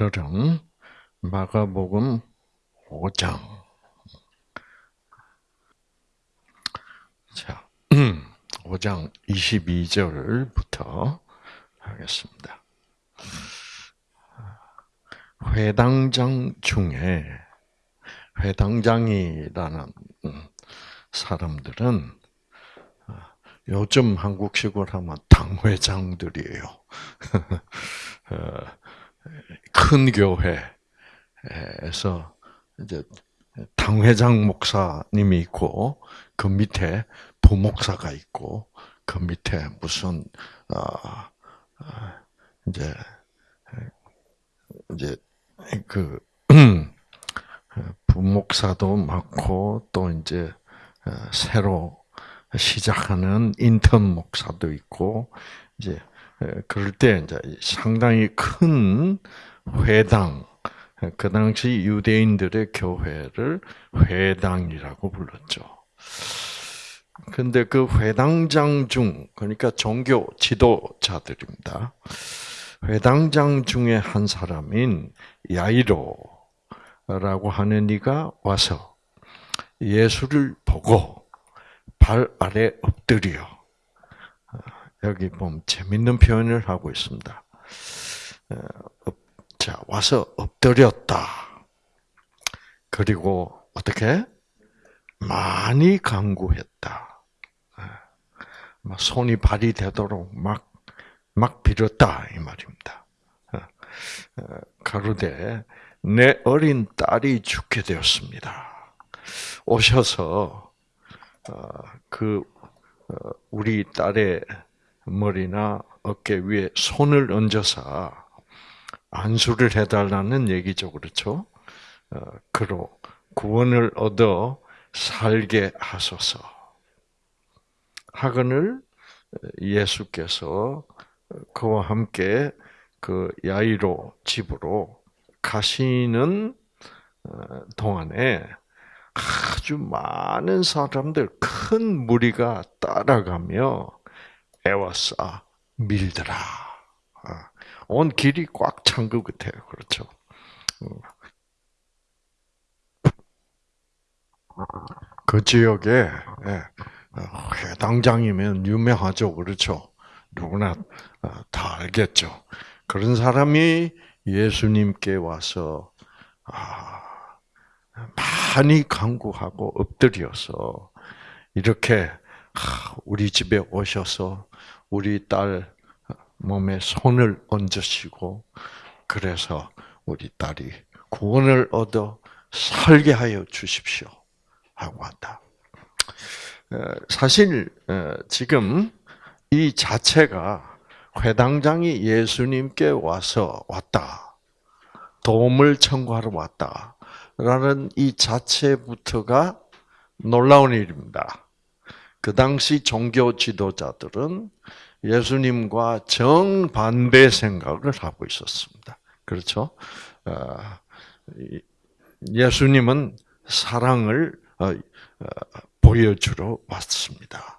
오늘은 마가복음 5장. 자, 5장 22절부터 하겠습니다. 회당장 중에 회당장이라는 사람들은 요즘 한국식으로 하면 당회장들이에요. 어, 큰 교회에서 이제 당회장 목사님이 있고 그 밑에 부목사가 있고 그 밑에 무슨 어, 어 이제 이제 그 부목사도 많고 또 이제 어, 새로 시작하는 인턴 목사도 있고 이제 그럴 때 이제 상당히 큰 회당 그 당시 유대인들의 교회를 회당이라고 불렀죠. 근데 그 회당장 중 그러니까 종교 지도자들입니다. 회당장 중에 한 사람인 야이로라고 하는 이가 와서 예수를 보고 발 아래 엎드려 여기 보면 재밌는 표현을 하고 있습니다. 자 와서 엎드렸다. 그리고 어떻게 많이 강구했다. 손이 발이 되도록 막 막 빌었다 이 말입니다. 가로되 내 어린 딸이 죽게 되었습니다. 오셔서 어, 그 어, 우리 딸의 머리나 어깨 위에 손을 얹어서 안수를 해달라는 얘기죠, 그렇죠? 어, 그로 구원을 얻어 살게 하소서. 하건을 예수께서 그와 함께 그 야이로 집으로 가시는 어, 동안에 아주 많은 사람들, 큰 무리가 따라가며 애워싸 밀더라. 아, 온 길이 꽉 찬 것 같아요. 그렇죠? 그 지역에 예, 회당장이면 유명하죠. 그렇죠? 누구나 어, 다 알겠죠. 그런 사람이 예수님께 와서 아, 많이 간구하고 엎드려서 이렇게 우리 집에 오셔서 우리 딸 몸에 손을 얹으시고 그래서 우리 딸이 구원을 얻어 살게 하여 주십시오 하고 한다. 사실 지금 이 자체가 회당장이 예수님께 와서 왔다. 도움을 청구하러 왔다라는 이 자체부터가 놀라운 일입니다. 그 당시 종교 지도자들은 예수님과 정반대 생각을 하고 있었습니다. 그렇죠? 어, 예수님은 사랑을 어, 어, 보여주러 왔습니다.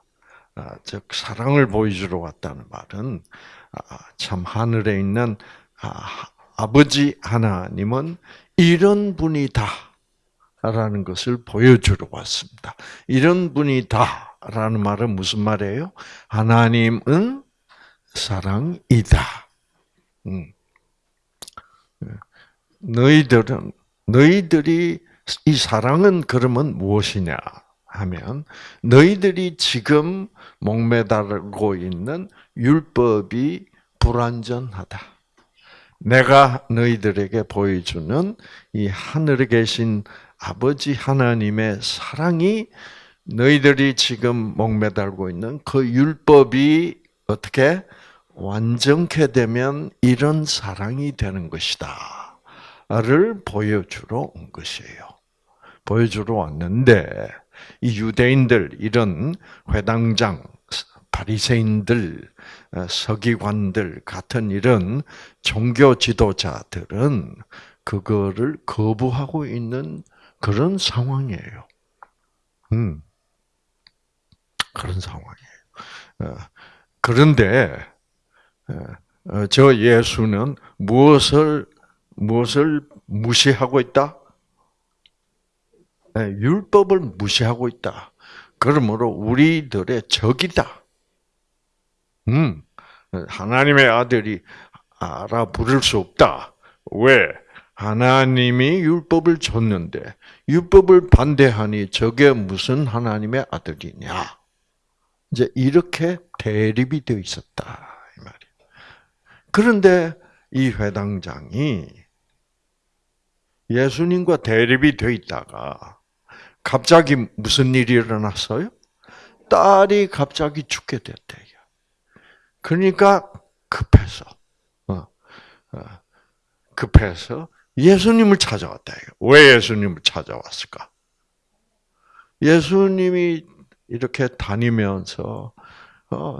즉 사랑을 보여주러 왔다는 말은 아, 참 하늘에 있는 아, 아버지 하나님은 이런 분이다라는 것을 보여주러 왔습니다. 이런 분이다. 라는 말은 무슨 말이에요? 하나님은 사랑이다. 음. 너희들은 너희들이 이 사랑은 그러면 무엇이냐 하면 너희들이 지금 목매달고 있는 율법이 불완전하다. 내가 너희들에게 보여주는 이 하늘에 계신 아버지 하나님의 사랑이 너희들이 지금 목매달고 있는 그 율법이 어떻게 완전케 되면 이런 사랑이 되는 것이다. 를 보여주러 온 것이에요. 보여주러 왔는데 이 유대인들 이런 회당장 바리새인들 서기관들 같은 이런 종교 지도자들은 그거를 거부하고 있는 그런 상황이에요. 음. 그런 상황이에요. 어, 그런데 어, 어, 저 예수는 무엇을 무엇을 무시하고 있다? 네, 율법을 무시하고 있다. 그러므로 우리들의 적이다. 음, 하나님의 아들이 알아 부를 수 없다. 왜? 하나님이 율법을 줬는데 율법을 반대하니 저게 무슨 하나님의 아들이냐? 이제 이렇게 대립이 되어 있었다 이 말이에요. 그런데 이 회당장이 예수님과 대립이 되어 있다가 갑자기 무슨 일이 일어났어요? 딸이 갑자기 죽게 됐대요. 그러니까 급해서 어, 어, 급해서 예수님을 찾아왔다. 왜 예수님을 찾아왔을까? 예수님이 이렇게 다니면서 어,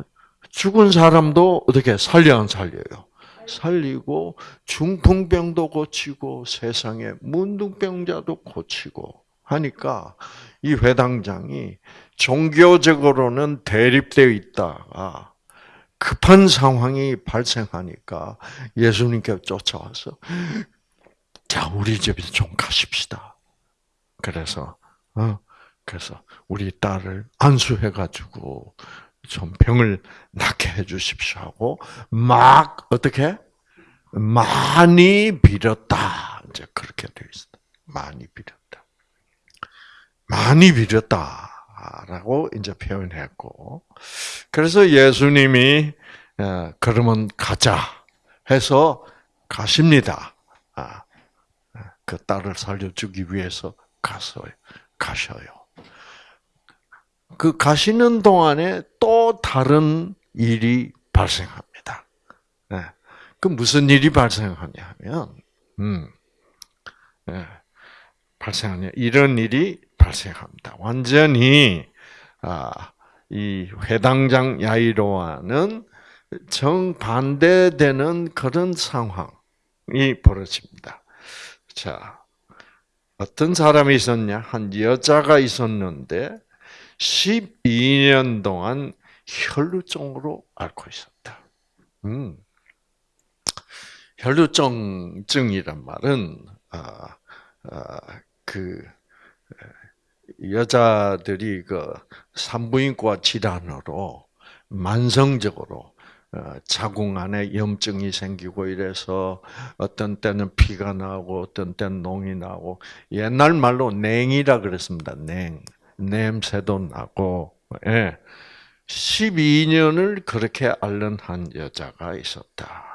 죽은 사람도 어떻게 살려 안 살려요? 살리고 중풍병도 고치고 세상에 문둥병자도 고치고 하니까 이 회당장이 종교적으로는 대립되어 있다가 급한 상황이 발생하니까 예수님께 쫓아와서 자 우리 집에 좀 가십시다. 그래서 어 그래서 우리 딸을 안수해 가지고 좀 병을 낫게 해 주십시오 하고 막 어떻게 많이 빌었다. 이제 그렇게 되어 있어. 많이 빌었다. 많이 빌었다라고 이제 표현했고 그래서 예수님이 어, 그러면 가자 해서 가십니다. 아, 그 딸을 살려주기 위해서 갔어요. 가셔요. 그 가시는 동안에 또 다른 일이 발생합니다. 네. 그 무슨 일이 발생하냐면, 음, 네. 발생하냐 이런 일이 발생합니다. 완전히 아, 이 회당장 야이로와는 정반대되는 그런 상황이 벌어집니다. 자, 어떤 사람이 있었냐? 한 여자가 있었는데 12년 동안 혈루증으로 앓고 있었다. 음. 혈루증증이란 말은 아, 아, 그 여자들이 그 산부인과 질환으로 만성적으로 어, 자궁 안에 염증이 생기고 이래서 어떤 때는 피가 나고 어떤 때는 농이 나고 옛날 말로 냉이라 그랬습니다. 냉 냄새도 나고 예. 12년을 그렇게 앓는 한 여자가 있었다.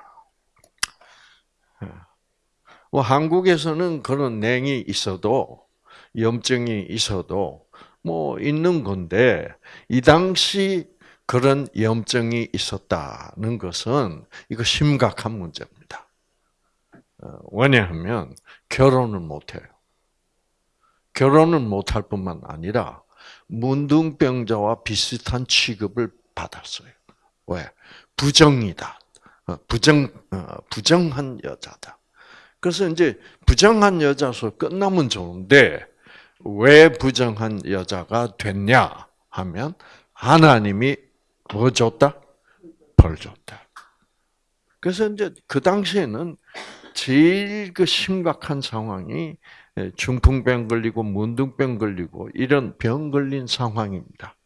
뭐 한국에서는 그런 냉이 있어도 염증이 있어도 뭐 있는 건데 이 당시 그런 염증이 있었다는 것은 이거 심각한 문제입니다. 어, 왜냐하면 결혼을 못해요. 결혼을 못할 뿐만 아니라 문둥병자와 비슷한 취급을 받았어요. 왜? 부정이다. 어, 부정 어, 부정한 여자다. 그래서 이제 부정한 여자서 끝나면 좋은데 왜 부정한 여자가 됐냐 하면 하나님이 뭐 줬다? 벌 줬다. 그래서 이제 그 당시에는 제일 그 심각한 상황이 중풍병 걸리고 문둥병 걸리고 이런 병 걸린 상황입니다.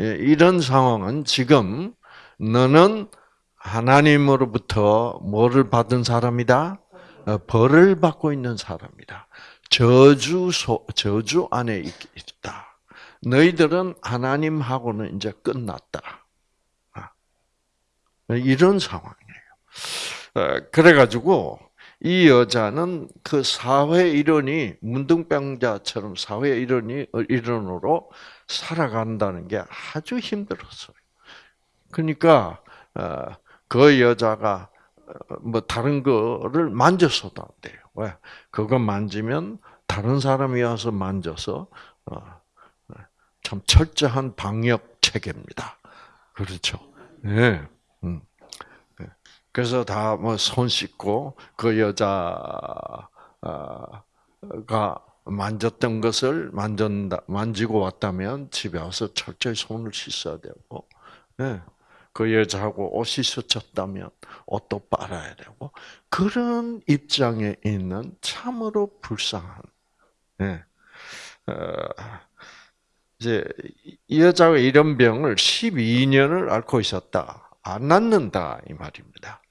예, 이런 상황은 지금 너는 하나님으로부터 뭐를 받은 사람이다? 어, 벌을 받고 있는 사람이다. 저주 소, 저주 안에 있다. 너희들은 하나님하고는 이제 끝났다. 아, 이런 상황이에요. 어, 그래가지고 이 여자는 그 사회 일원이 문둥병자처럼 사회 일원이 일원으로 살아간다는 게 아주 힘들었어요. 그러니까 어, 그 여자가 뭐 다른 거를 만졌어도 안 돼요. 왜? 그거 만지면 다른 사람이 와서 만져서 어, 참 철저한 방역 체계입니다. 그렇죠. 네. 음. 네. 그래서 다 뭐 손 씻고 그 여자가 만졌던 것을 만졌다 만지고 왔다면 집에 와서 철저히 손을 씻어야 되고, 네. 그 여자하고 옷이 스쳤다면 옷도 빨아야 되고 그런 입장에 있는 참으로 불쌍한, 예. 어, 이제 이 여자가 이런 병을 12년을 앓고 있었다. 안 낫는다 이 말입니다.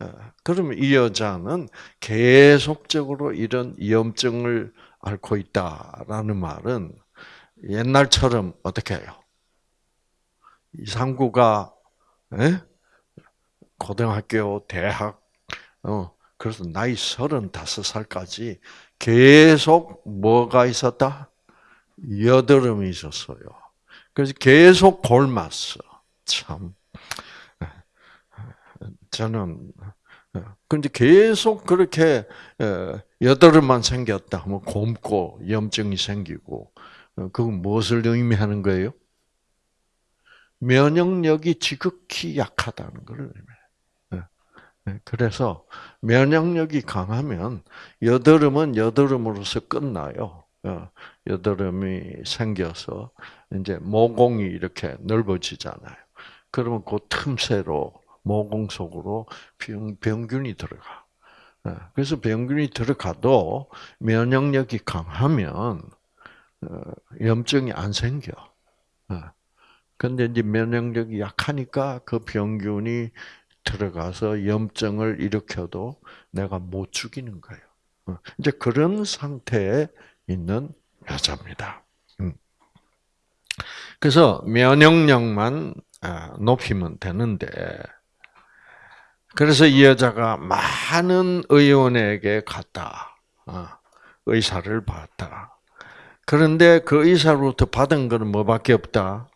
어, 그러면 이 여자는 계속적으로 이런 염증을 앓고 있다라는 말은 옛날처럼 어떻게 해요? 이상구가 에? 고등학교, 대학, 어, 그래서 나이 35살까지 계속 뭐가 있었다? 여드름이 있었어요. 그래서 계속 골맞어. 참. 저는 근데 계속 그렇게 여드름만 생겼다 하면 곰고 염증이 생기고 어, 그건 무엇을 의미하는 거예요? 면역력이 지극히 약하다는 걸 의미해요. 그래서 면역력이 강하면 여드름은 여드름으로서 끝나요. 어, 여드름이 생겨서 이제 모공이 이렇게 넓어지잖아요. 그러면 그 틈새로 모공 속으로 병, 병균이 들어가. 예, 그래서 병균이 들어가도 면역력이 강하면 어, 염증이 안 생겨. 근데 이제 면역력이 약하니까 그 병균이 들어가서 염증을 일으켜도 내가 못 죽이는 거예요. 어, 이제 그런 상태에 있는 여자입니다. 음. 그래서 면역력만 아, 높이면 되는데 그래서 이 여자가 많은 의원에게 갔다. 어, 의사를 봤다. 그런데 그 의사로부터 받은 것은 뭐밖에 없다?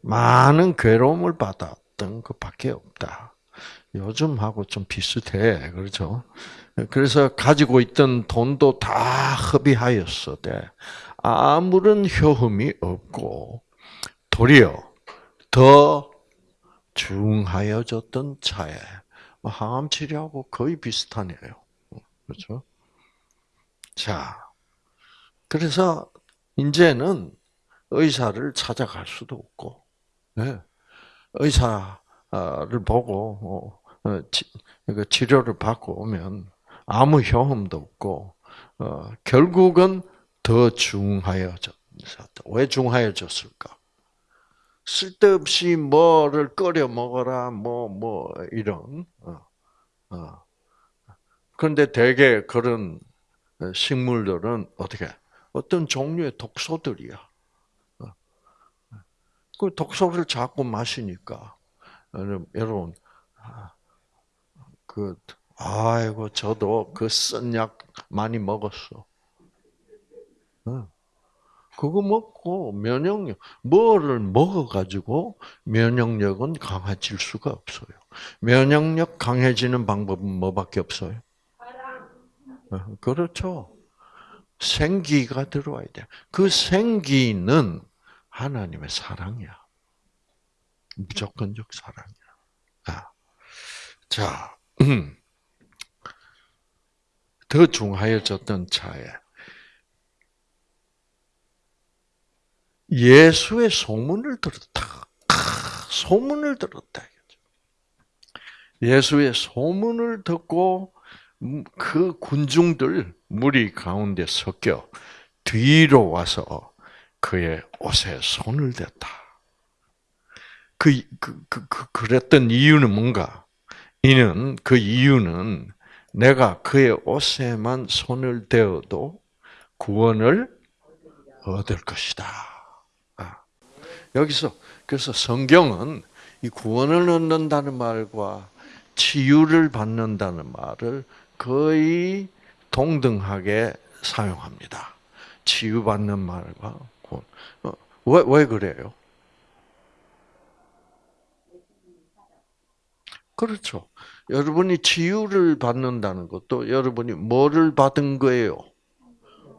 많은 괴로움을 받았던 것밖에 없다. 요즘하고 좀 비슷해. 그렇죠? 그래서 가지고 있던 돈도 다 허비하였어대. 아무런 효험이 없고, 도리어 더 중하여졌던 차에 뭐 항암 치료하고 거의 비슷하네요. 그렇죠? 자, 그래서 이제는 의사를 찾아갈 수도 없고, 네. 의사를 보고 어, 어, 그 치료를 받고 오면 아무 효험도 없고, 어, 결국은 더 중하여졌다. 왜 중하여졌을까? 쓸데없이 뭐를 끓여 먹어라, 뭐, 뭐, 이런. 어, 어. 그런데 대개 그런 식물들은 어떻게, 어떤 종류의 독소들이야. 어. 그 독소를 자꾸 마시니까, 여러분, 아, 그, 아이고, 저도 그 쓴 약 많이 먹었어. 그거 먹고 면역력, 뭐를 먹어가지고 면역력은 강해질 수가 없어요. 면역력 강해지는 방법은 뭐밖에 없어요? 어, 그렇죠. 생기가 들어와야 돼. 그 생기는 하나님의 사랑이야. 무조건적 사랑이야. 아. 자, 더 중하여졌던 차에 예수의 소문을 들었다. 소문을 들었다. 예수의 소문을 듣고 그 군중들 무리 가운데 섞여 뒤로 와서 그의 옷에 손을 댔다. 그, 그, 그, 그, 그랬던 이유는 뭔가? 이는, 그 이유는 내가 그의 옷에만 손을 대어도 구원을 얻을 것이다. 여기서 그래서 성경은 이 구원을 얻는다는 말과 치유를 받는다는 말을 거의 동등하게 사용합니다. 치유받는 말과 구원. 어, 왜, 왜 그래요? 그렇죠. 여러분이 치유를 받는다는 것도 여러분이 뭐를 받은 거예요?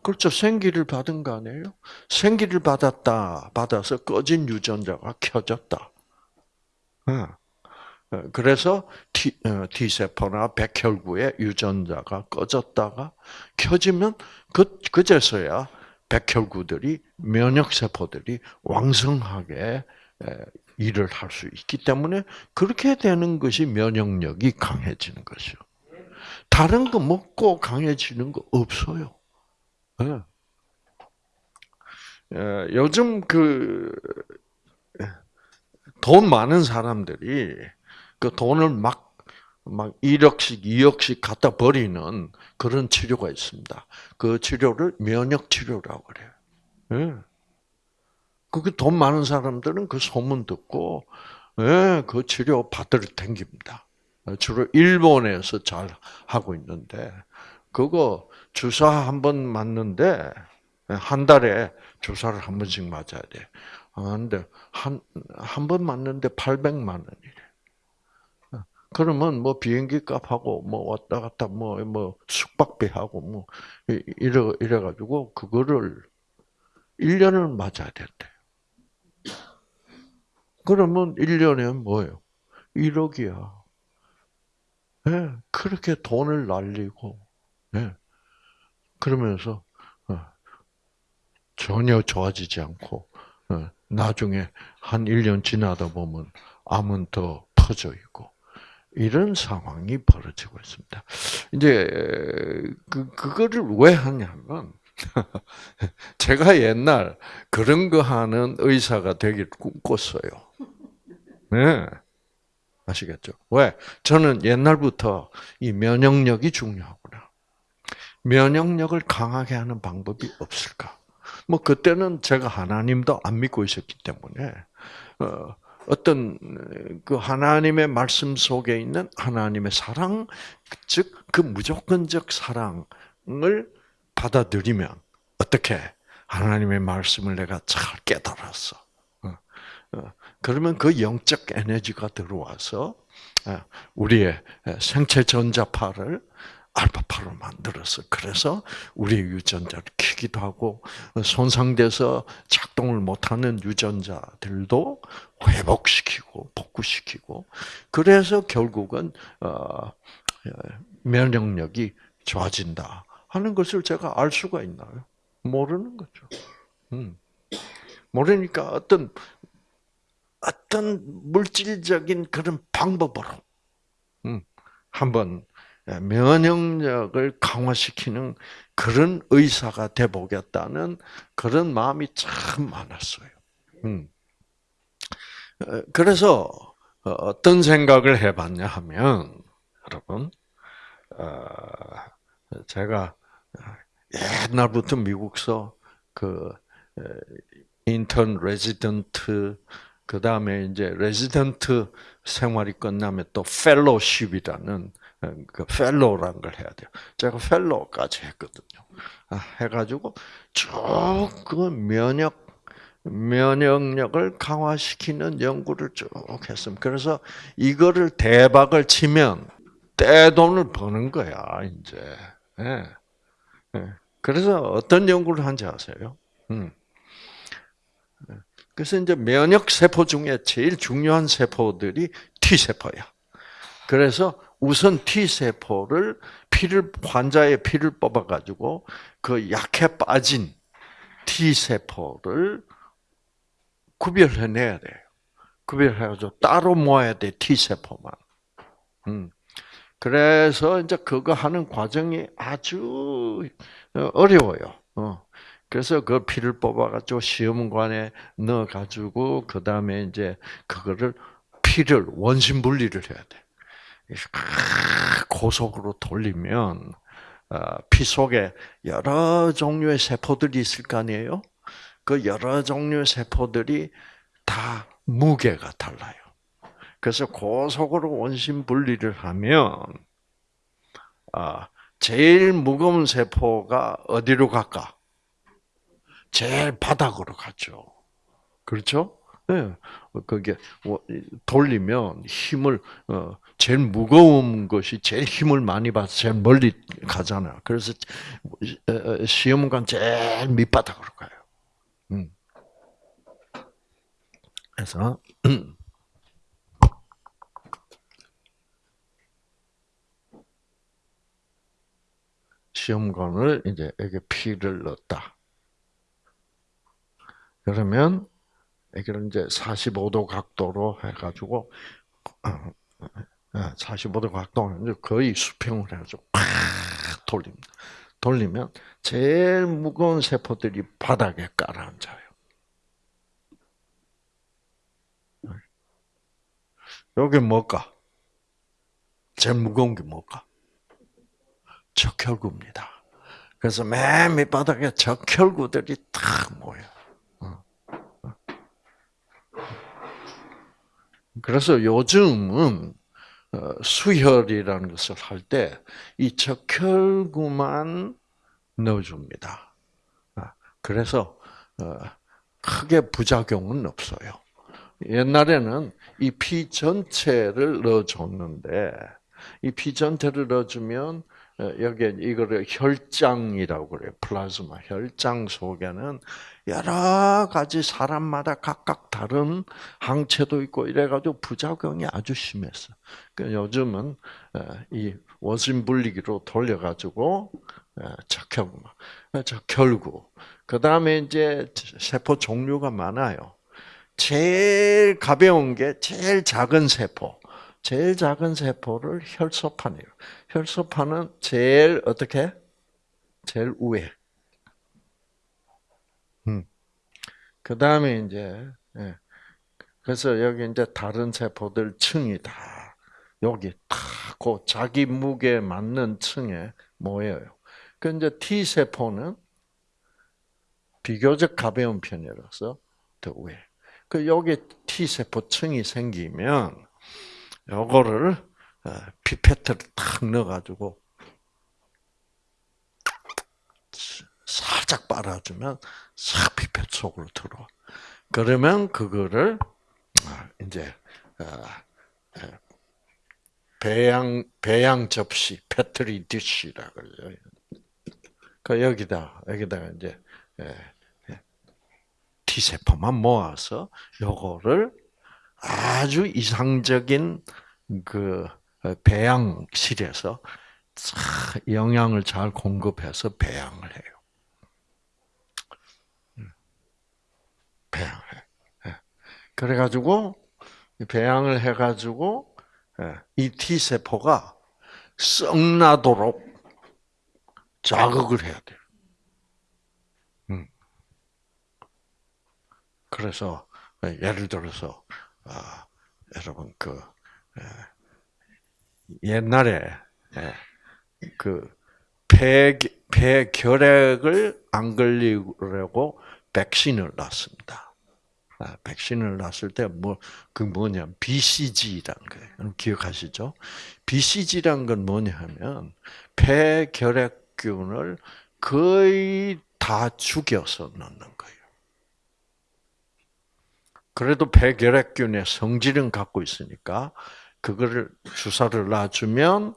그렇죠. 생기를 받은 거 아니에요? 생기를 받았다. 받아서 꺼진 유전자가 켜졌다. 어. 어, 그래서 어, T세포나 백혈구의 유전자가 꺼졌다가 켜지면 그, 그제서야 백혈구들이, 면역세포들이 왕성하게 일을 할 수 있기 때문에 그렇게 되는 것이 면역력이 강해지는 것이요. 다른 거 먹고 강해지는 거 없어요. 네. 요즘 그, 돈 많은 사람들이 그 돈을 막, 막 1억씩, 2억씩 갖다 버리는 그런 치료가 있습니다. 그 치료를 면역 치료라고 그래요. 예. 그게 돈 많은 사람들은 그 소문 듣고, 예, 그 치료 받으러 댕깁니다. 주로 일본에서 잘 하고 있는데, 그거 주사 한 번 맞는데, 한 달에 주사를 한 번씩 맞아야 돼. 아, 근데 한, 한 번 맞는데 800만 원이래. 그러면 뭐 비행기 값하고 뭐 왔다 갔다 뭐, 뭐 숙박비하고 뭐, 이래, 이래 가지고 그거를 1년을 맞아야 된대. 그러면 1년에 뭐예요? 1억이야. 네, 예, 그렇게 돈을 날리고, 네. 그러면서 전혀 좋아지지 않고 어, 나중에 한 1년 지나다 보면 암은 더 퍼져 있고 이런 상황이 벌어지고 있습니다. 이제 그 그거를 왜 하냐면 제가 옛날 그런 거 하는 의사가 되길 꿈꿨어요. 네. 아시겠죠? 왜? 저는 옛날부터 이 면역력이 중요하구나. 면역력을 강하게 하는 방법이 없을까? 뭐 그때는 제가 하나님도 안 믿고 있었기 때문에 어, 어떤 그 하나님의 말씀 속에 있는 하나님의 사랑, 즉 그 무조건적 사랑을 받아들이면 어떻게 하나님의 말씀을 내가 잘 깨달았어. 어, 어, 그러면 그 영적 에너지가 들어와서 우리의 생체 전자파를 알파파로 만들어서 그래서 우리 유전자를 키기도 하고 손상돼서 작동을 못하는 유전자들도 회복시키고 복구시키고 그래서 결국은 어, 면역력이 좋아진다 하는 것을 제가 알 수가 있나요? 모르는 거죠. 음. 모르니까 어떤 어떤 물질적인 그런 방법으로 음, 한번 예, 면역력을 강화시키는 그런 의사가 돼 보겠다는 그런 마음이 참 많았어요. 음. 어, 그래서 어, 어떤 생각을 해봤냐 하면 여러분 어, 제가 옛날부터 미국서 그 인턴 레지던트 그 다음에 이제 레지던트 생활이 끝나면 또 fellowship이라는 그 fellow라는 걸 해야 돼요. 제가 fellow까지 했거든요. 아, 해가지고 쭉 그 면역 면역력을 강화시키는 연구를 쭉 했습니다. 그래서 이거를 대박을 치면 떼돈을 버는 거야 이제. 네. 네. 그래서 어떤 연구를 한지 아세요? 음. 그래서 이제 면역 세포 중에 제일 중요한 세포들이 T 세포야. 그래서 우선 T 세포를 피를 환자의 피를 뽑아 가지고 그 약해 빠진 T 세포를 구별해 내야 돼요. 구별해 가지고 따로 모아야 돼 T 세포만. 음. 그래서 이제 그거 하는 과정이 아주 어려워요. 어. 그래서 그 피를 뽑아가지고 시험관에 넣어가지고 그 다음에 이제 그거를 피를 원심 분리를 해야 돼. 고속으로 돌리면 어, 피 속에 여러 종류의 세포들이 있을 거 아니에요. 그 여러 종류의 세포들이 다 무게가 달라요. 그래서 고속으로 원심 분리를 하면 아, 제일 무거운 세포가 어디로 갈까? 제일 바닥으로 가죠. 그렇죠? 네. 그게 뭐, 돌리면 힘을 어, 제일 무거운 것이 제일 힘을 많이 받아 제일 멀리 가잖아. 그래서 시험관 제일 밑바닥으로 가요. 음. 그래서 시험관을 이제 여기 피를 넣었다. 그러면 이걸 이제 45도 각도로 해가지고 45도 각도는 거의 수평을 해가지고 팍 돌립니다. 돌리면 제일 무거운 세포들이 바닥에 깔아앉아요. 여기 뭘까? 제일 무거운 게 뭘까? 적혈구입니다. 그래서 맨 밑바닥에 적혈구들이 탁 모여. 어. 그래서 요즘은 어, 수혈이라는 것을 할 때 이 적혈구만 넣어줍니다. 아, 그래서 어, 크게 부작용은 없어요. 옛날에는 이 피 전체를 넣어줬는데 이 피 전체를 넣어주면 어, 여기에 이거를 혈장이라고 그래요. 플라즈마 혈장 속에는 여러 가지 사람마다 각각 다른 항체도 있고 이래가지고 부작용이 아주 심했어. 그 요즘은 어, 이 원심 분리기로 돌려가지고 적혈구, 적혈구. 그 다음에 이제 세포 종류가 많아요. 제일 가벼운 게 제일 작은 세포. 제일 작은 세포를 혈소판이에요. 혈소판은 제일 어떻게? 제일 위에. 음. 그 다음에 이제 예. 그래서 여기 이제 다른 세포들 층이 다 여기 다그 자기 무게에 맞는 층에 모여요. 그 이제 T 세포는 비교적 가벼운 편이라서 더 위에. 그 여기 T 세포층이 생기면 요거를 어, 피페트를 탁 넣어가지고 살짝 빨아주면 싹 피펫 속으로 들어와. 그러면 그거를 아, 이제 어, 배양 배양 접시 패트리 디쉬라 그러죠. 그 여기다 여기다가 이제 T 세포만 모아서 요거를 아주 이상적인 그 배양실에서 영양을 잘 공급해서 배양을 해요. 음. 배양해. 예. 그래가지고 배양을 해가지고 예, 이 T 세포가 썩나도록 자극을 해야 돼요. 음. 그래서 예를 들어서 아, 여러분 그 옛날에 그 폐, 폐 결핵을 안 걸리려고 백신을 놨습니다. 아, 백신을 놨을 때 뭐 그 뭐냐 BCG라는 거예요. 기억하시죠? BCG란 건 뭐냐면 폐 결핵균을 거의 다 죽여서 넣는 거예요. 그래도 폐결핵균의 성질은 갖고 있으니까 그거를 주사를 놔주면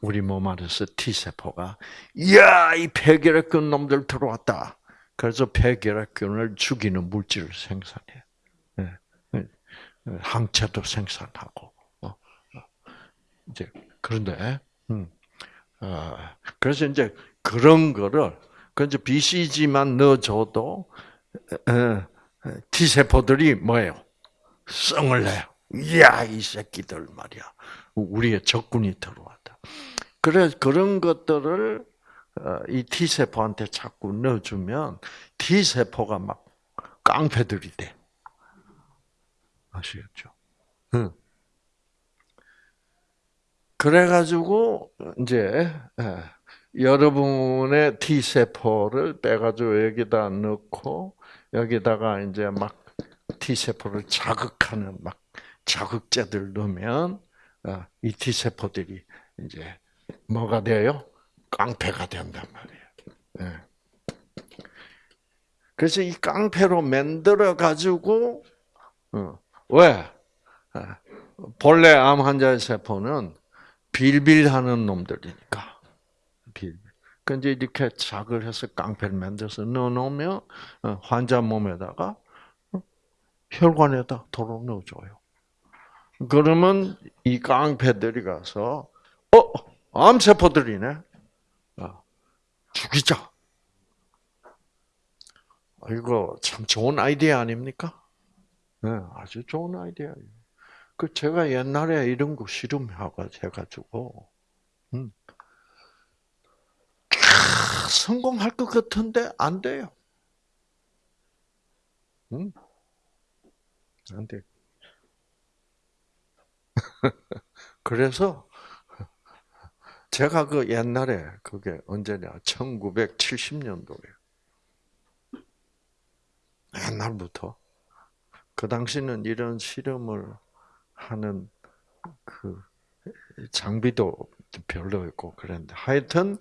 우리 몸 안에서 T 세포가 이야 이 폐결핵균 놈들 들어왔다. 그래서 폐결핵균을 죽이는 물질을 생산해. 네. 항체도 생산하고. 어. 이제 그런데 음. 어, 그래서 이제 그런 거를 그 이제 BCG만 넣어줘도 T 세포들이 뭐예요? 성을 내요. 이야 이 새끼들 말이야. 우리의 적군이 들어왔다. 그래 그런 것들을 어, 이 T 세포한테 자꾸 넣어주면 T 세포가 막 깡패들이 돼. 아시겠죠? 응. 그래가지고 이제 예, 여러분의 T 세포를 빼가지고 여기다 넣고 여기다가 이제 막 T 세포를 자극하는 막 자극제들 넣으면 어, 이 T 세포들이 이제 뭐가 돼요? 깡패가 된단 말이에요. 예. 그래서 이 깡패로 만들어 가지고 어, 왜 아, 본래 암 환자의 세포는 빌빌하는 놈들이니까 빌빌. 근데 이렇게 작을 해서 깡패를 만들어서 넣어놓으면 어, 환자 몸에다가 혈관에다 도로 넣어줘요. 그러면 이 깡패들이 가서 어 암세포들이네. 아, 죽이자. 이거 참 좋은 아이디어 아닙니까? 네, 아주 좋은 아이디어예요. 그 제가 옛날에 이런 거 실험하고 해가지고 음. 성공할 것 같은데 안 돼요. 음. 안 돼. 그래서 제가 그 옛날에 그게 언제냐? 1970년도에. 옛날부터. 그 당시는 이런 실험을 하는 그 장비도 별로 있고 그랬는데 하여튼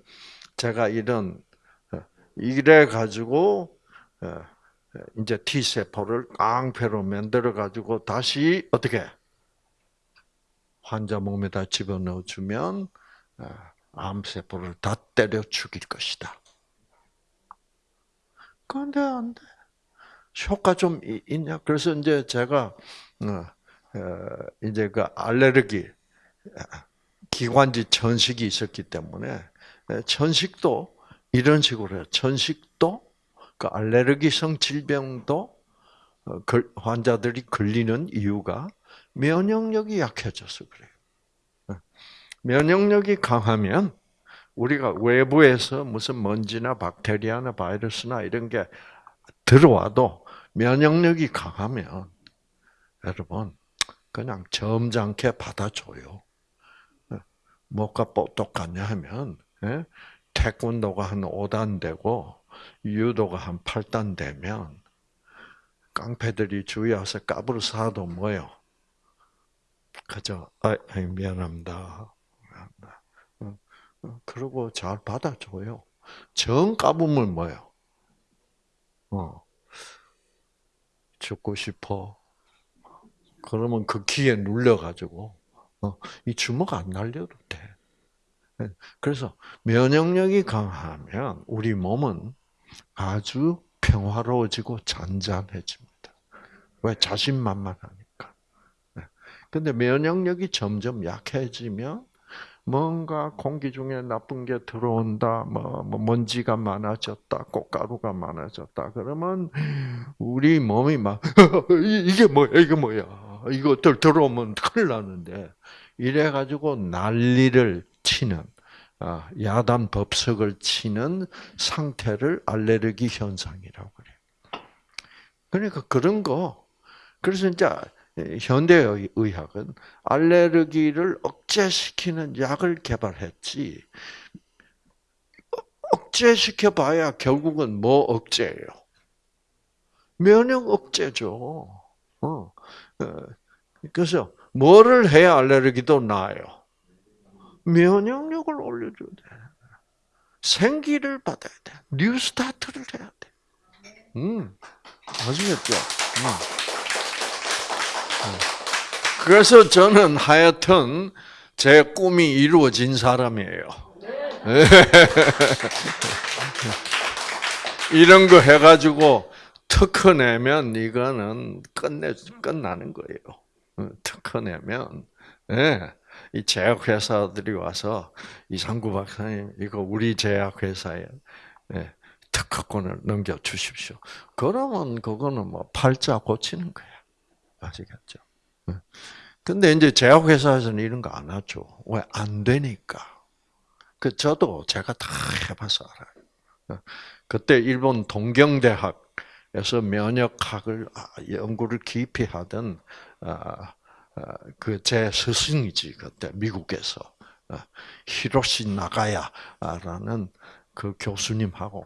제가 이런 어, 이래 가지고 어, 이제 T 세포를 깡패로 만들어 가지고 다시 어떻게 환자 몸에다 집어넣어 주면 어, 암 세포를 다 때려 죽일 것이다. 그런데 안 돼. 효과 좀 있냐? 그래서 이제 제가 이제 그 알레르기 기관지 천식이 있었기 때문에 천식도 이런 식으로 해요. 천식도 그 알레르기성 질병도 어, 환자들이 걸리는 이유가 면역력이 약해져서 그래요. 어. 면역력이 강하면 우리가 외부에서 무슨 먼지나 박테리아나 바이러스나 이런 게 들어와도 면역력이 강하면 여러분 그냥 점잖게 받아줘요. 어. 뭐가 똑같냐 하면 예? 태권도가 한 5단 되고 유도가 한 8단 되면 깡패들이 주위 와서 까불어 사도 뭐요? 그저 아, 미안합니다. 그러고 잘 받아줘요. 정 까불면 뭐요? 어, 죽고 싶어. 그러면 그 키에 눌려가지고 어, 이 주먹 안 날려도 돼. 예. 그래서 면역력이 강하면 우리 몸은 아주 평화로워지고 잔잔해집니다. 왜? 자신만만하니까. 예. 근데 면역력이 점점 약해지면 뭔가 공기 중에 나쁜 게 들어온다, 뭐, 뭐 먼지가 많아졌다, 꽃가루가 많아졌다. 그러면 우리 몸이 막 이게 뭐야, 이게 뭐야, 이것들 들어오면 큰일 나는데 이래 가지고 난리를 치는 아, 야단 법석을 치는 상태를 알레르기 현상이라고 그래요. 그러니까 그런 거 그래서 이제 현대 의학은 알레르기를 억제시키는 약을 개발했지. 억제시켜 봐야 결국은 뭐 억제예요? 면역 억제죠. 어. 어. 그래서 뭐를 해야 알레르기도 나아요? 면역력을 올려줘야 돼. 생기를 받아야 돼. 뉴스타트를 해야 돼. 음, 아시겠죠? 음. 음. 그래서 저는 하여튼 제 꿈이 이루어진 사람이에요. 이런 거 해가지고 특허 내면 이거는 끝내 끝나는 거예요. 어, 특허 내면 예. 이 제약회사들이 와서 이상구 박사님 이거 우리 제약회사에 예, 특허권을 넘겨 주십시오. 그러면 그거는 뭐 팔자 고치는 거야. 아시겠죠? 예. 근데 이제 제약회사에서는 이런 거 안 하죠. 왜? 안 되니까. 그, 저도 제가 다 해봐서 알아요. 예. 그때 일본 동경대학에서 면역학을 아, 연구를 깊이 하던 아, 어, 그제 스승이지 그때 미국에서 어, 히로시 나가야라는 그 교수님하고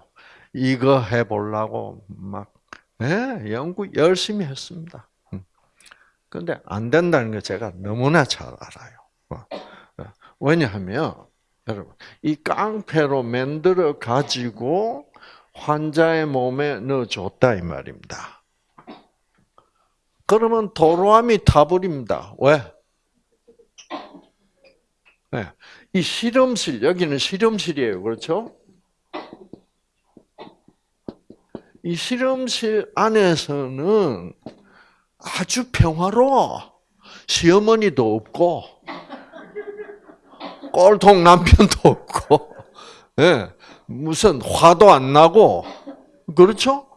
이거 해보려고 막 예, 연구 열심히 했습니다. 음. 안 된다는 거 제가 너무나 잘 알아요. 어, 왜냐하면 여러분 이 깡패로 만들어 가지고 환자의 몸에 넣어줬다 이 말입니다. 그러면 도로함이 타버립니다. 왜? 네. 이 실험실, 여기는 실험실이에요. 그렇죠? 이 실험실 안에서는 아주 평화로워. 시어머니도 없고, 꼴통 남편도 없고, 네. 무슨 화도 안 나고, 그렇죠?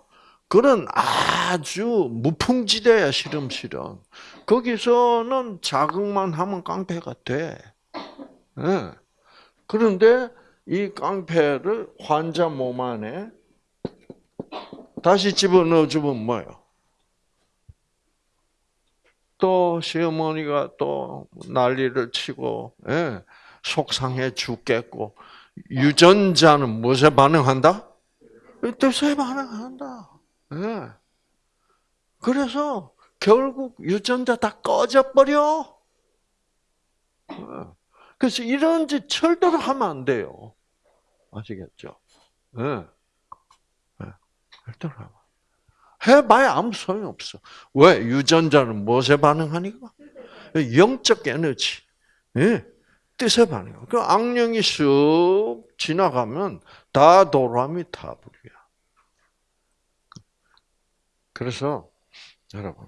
그런 아주 무풍지대야 실험실은. 거기서는 자극만 하면 깡패가 돼. 예. 그런데 이 깡패를 환자 몸 안에 다시 집어넣어 주면 뭐예요? 또 시어머니가 또 난리를 치고 예, 속상해 죽겠고 유전자는 무엇에 반응한다? 뜻에 반응한다. 예. 그래서 결국 유전자 다 꺼져버려. 예. 그래서 이런 짓 절대로 하면 안 돼요. 아시겠죠? 예. 예. 절대로 하면. 해봐야 아무 소용 없어. 왜? 유전자는 무엇에 반응하니까? 영적 에너지. 예. 뜻에 반응해. 그 악령이 쑥 지나가면 다 도라미 타불이야. 그래서 여러분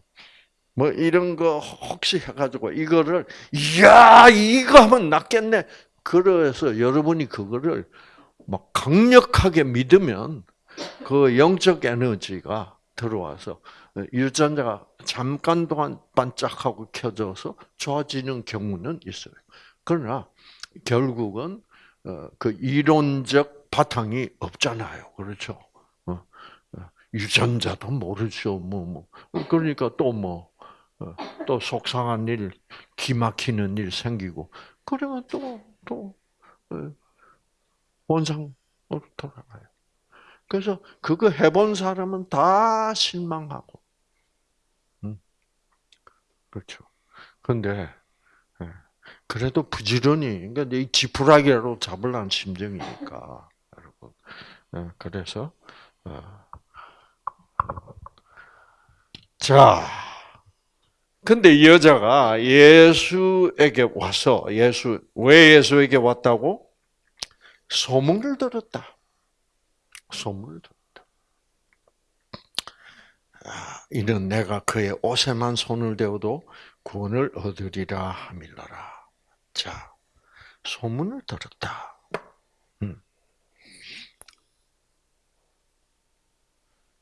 뭐 이런 거 혹시 해가지고 이거를 야 이거 하면 낫겠네. 그래서 여러분이 그거를 막 강력하게 믿으면 그 영적 에너지가 들어와서 유전자가 잠깐 동안 반짝하고 켜져서 좋아지는 경우는 있어요. 그러나 결국은 어, 그 이론적 바탕이 없잖아요. 그렇죠? 어, 어, 유전자도 모르죠. 뭐, 뭐. 그러니까 또 뭐, 또 속상한 일, 기막히는 일 생기고, 그러면 또, 또, 원상으로 돌아가요. 그래서 그거 해본 사람은 다 실망하고. 음. 그렇죠. 근데, 그래도 부지런히, 그러니까 이 지푸라기로 잡으려는 심정이니까, 여러분. 어, 그래서, 어. 자, 근데 이 여자가 예수에게 와서, 예수, 왜 예수에게 왔다고? 소문을 들었다. 소문을. 아, 이는 내가 그의 옷에만 손을 대어도 구원을 얻으리라 함일러라. 자, 소문을 들었다. 음.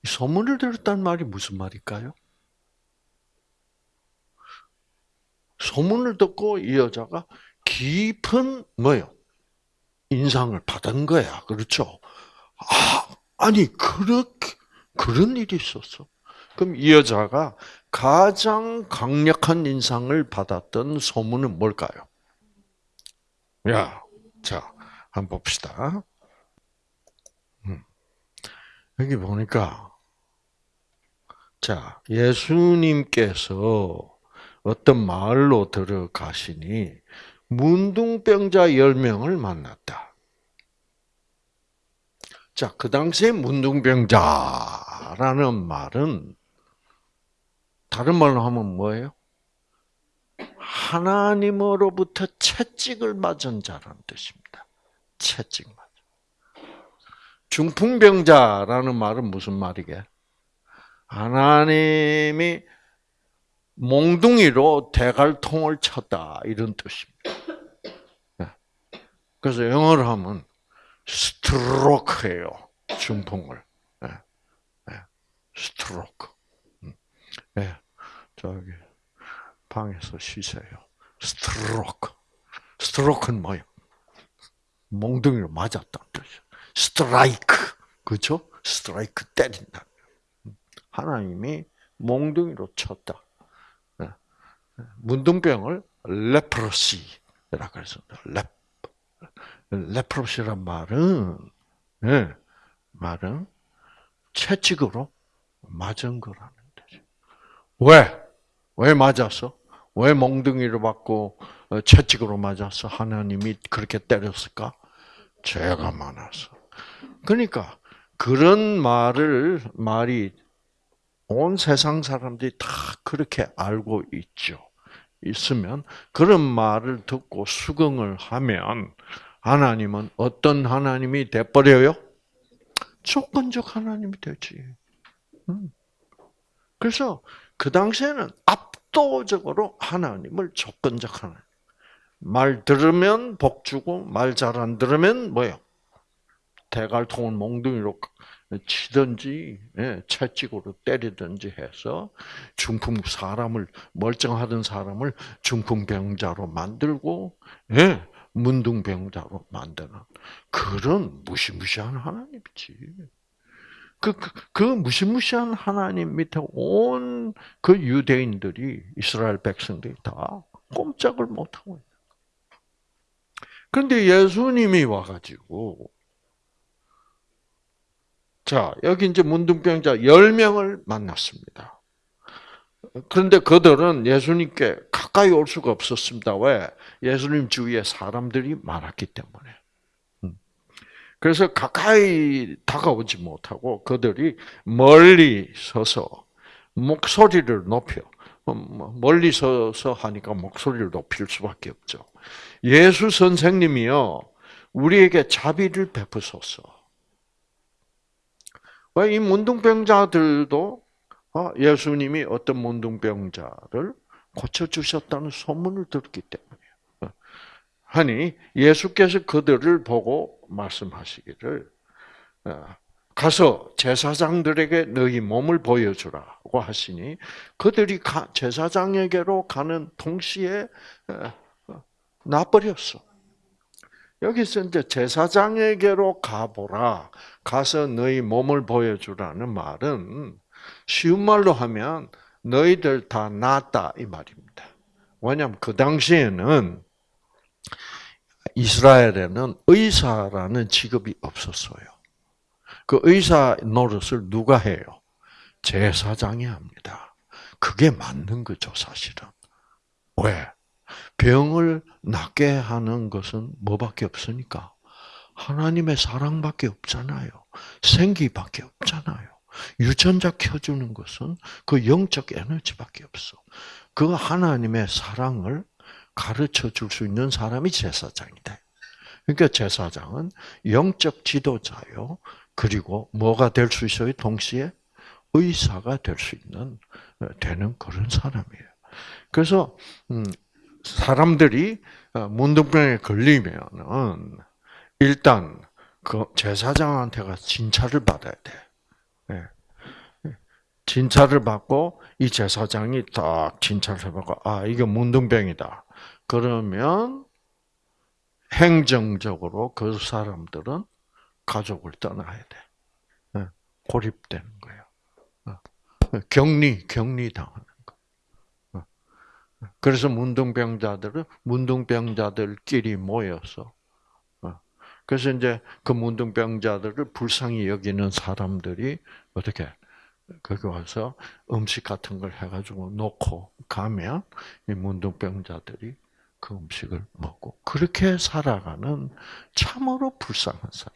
소문을 들었다는 말이 무슨 말일까요? 소문을 듣고 이 여자가 깊은 뭐요? 인상을 받은 거야. 그렇죠? 아, 아니 그렇게 그런 일이 있었어. 그럼 이 여자가 가장 강력한 인상을 받았던 소문은 뭘까요? 야, 자, 한번 봅시다. 음. 여기 보니까, 자, 예수님께서 어떤 마을로 들어가시니, 문둥병자 10명을 만났다. 자, 그 당시에 문둥병자라는 말은, 다른 말로 하면 뭐예요? 하나님으로부터 채찍을 맞은 자라는 뜻입니다. 채찍 맞은. 중풍병자라는 말은 무슨 말이게? 하나님이 몽둥이로 대갈통을 쳤다 이런 뜻입니다. 네. 그래서 영어로 하면 스트로크예요. 중풍을. 스트로크. 네. 저기 방에서 쉬세요. Stroke. Stroke는 뭐예요? 몽둥이로 맞았다는 뜻이에요. 스트라이크. 그죠? 스트라이크 때린다. 하나님이 몽둥이로 쳤다. 네. 문둥병을 leprosy라 그랬습니다. 레 leprosy란 말은 네, 말은 채찍으로 맞은 거라는 뜻이에요. 왜? 왜 맞았어? 왜 몽둥이를 받고 어, 채찍으로 맞았어? 하나님이 그렇게 때렸을까? 죄가 많아서. 그러니까 그런 말을 말이 온 세상 사람들이 다 그렇게 알고 있죠. 있으면 그런 말을 듣고 수긍을 하면 하나님은 어떤 하나님이 돼버려요? 조건적 하나님이 되지. 음. 그래서 그 당시에는 압도적으로 하나님을 조건적 하나님. 말 들으면 복 주고 말 잘 안 들으면 뭐요? 대갈통을 몽둥이로 치든지 예, 채찍으로 때리든지 해서 중풍 사람을 멀쩡하던 사람을 중풍병자로 만들고 예, 문둥병자로 만드는 그런 무시무시한 하나님이지. 그, 그, 그 무시무시한 하나님 밑에 온 그 유대인들이 이스라엘 백성들이 다 꼼짝을 못하고 있는. 그런데 예수님이 와가지고 자, 여기 이제 문둥병자 10명을 만났습니다. 그런데 그들은 예수님께 가까이 올 수가 없었습니다. 왜? 예수님 주위에 사람들이 많았기 때문에. 음. 그래서 가까이 다가오지 못하고 그들이 멀리 서서 목소리를 높여 어, 뭐, 멀리 서서 하니까 목소리를 높일 수밖에 없죠. 예수 선생님이요 우리에게 자비를 베푸소서. 왜 이 문둥병자들도 어, 예수님이 어떤 문둥병자를 고쳐 주셨다는 소문을 들었기 때문이에요. 하니 예수께서 그들을 보고 말씀하시기를 어, 가서 제사장들에게 너희 몸을 보여주라고 하시니 그들이 제사장에게로 가는 동시에 어, 나버렸어. 여기서 이제 제사장에게로 가보라. 가서 너희 몸을 보여주라는 말은 쉬운 말로 하면 너희들 다 낫다 이 말입니다. 왜냐하면 그 당시에는 이스라엘에는 의사라는 직업이 없었어요. 그 의사 노릇을 누가 해요? 제사장이 합니다. 그게 맞는 거죠, 사실은. 왜? 병을 낫게 하는 것은 뭐밖에 없으니까? 하나님의 사랑밖에 없잖아요. 생기밖에 없잖아요. 유전자 켜주는 것은 그 영적 에너지밖에 없어. 그 하나님의 사랑을 가르쳐 줄 수 있는 사람이 제사장이다. 그러니까 제사장은 영적 지도자요. 그리고 뭐가 될 수 있어요? 동시에 의사가 될 수 있는 되는 그런 사람이에요. 그래서 음, 사람들이 어, 문둥병에 걸리면은 일단 그 제사장한테가 진찰을 받아야 돼. 예. 진찰을 받고 이 제사장이 딱 진찰을 해보고 아 이게 문둥병이다. 그러면 행정적으로 그 사람들은 가족을 떠나야 돼. 예. 고립되는 거예요. 어. 격리 격리 당하는 거. 어. 그래서 문둥병자들은 문둥병자들끼리 모여서 그래서 이제 그 문둥병자들을 불쌍히 여기는 사람들이 어떻게 거기 와서 음식 같은 걸 해가지고 놓고 가면 이 문둥병자들이 그 음식을 먹고 그렇게 살아가는 참으로 불쌍한 사람.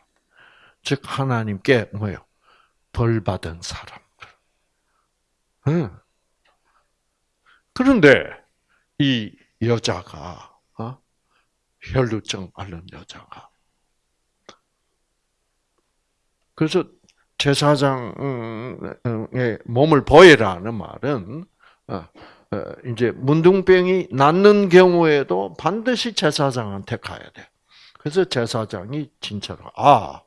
즉 하나님께 뭐요? 벌 받은 사람들. 응. 그런데 이 여자가 어? 혈루증 앓는 여자가 그래서 제사장의 몸을 보이라는 말은 어, 어, 이제 문둥병이 낫는 경우에도 반드시 제사장한테 가야 돼. 그래서 제사장이 진짜로 아,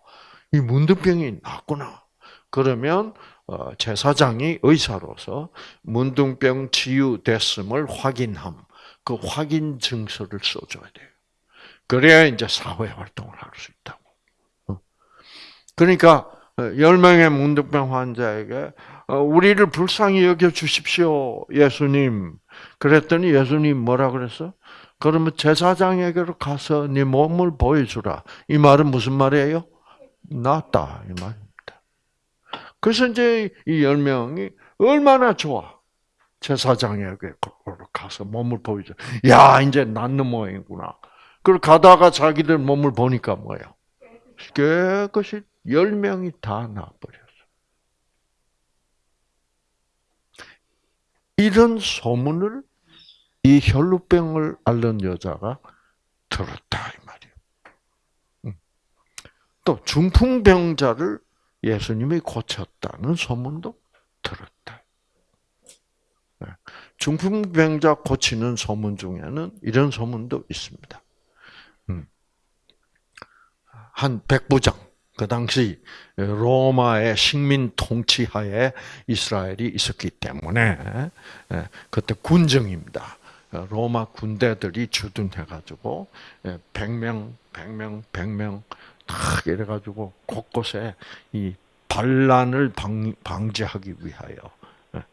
이 문둥병이 낫구나. 그러면 어, 제사장이 의사로서 문둥병 치유됐음을 확인함. 그 확인 증서를 써줘야 돼요. 그래야 이제 사회 활동을 할 수 있다고. 그러니까 열 명의 문득병 환자에게 어, 우리를 불쌍히 여겨 주십시오, 예수님. 그랬더니 예수님 뭐라 그랬어? 그러면 제사장에게로 가서 네 몸을 보여주라. 이 말은 무슨 말이에요? 낫다 이 말입니다. 그래서 이제 이 열 명이 얼마나 좋아. 제사장에게 가서 몸을 보여줘. 야, 이제 낫는 모양이구나. 그리고 가다가 자기들 몸을 보니까 뭐예요? 깨끗이 열 명이 다 나버렸어. 이런 소문을 이 혈루병을 앓는 여자가 들었다 이 말이에요. 또 중풍병자를 예수님이 고쳤다는 소문도 들었다. 네. 중풍병자 고치는 소문 중에는 이런 소문도 있습니다. 한 백부장 그 당시 로마의 식민 통치하에 이스라엘이 있었기 때문에 예, 그때 군정입니다. 로마 군대들이 주둔해가지고 100명, 100명, 100명 탁 이래가지고 곳곳에 이 반란을 방, 방지하기 위하여 예.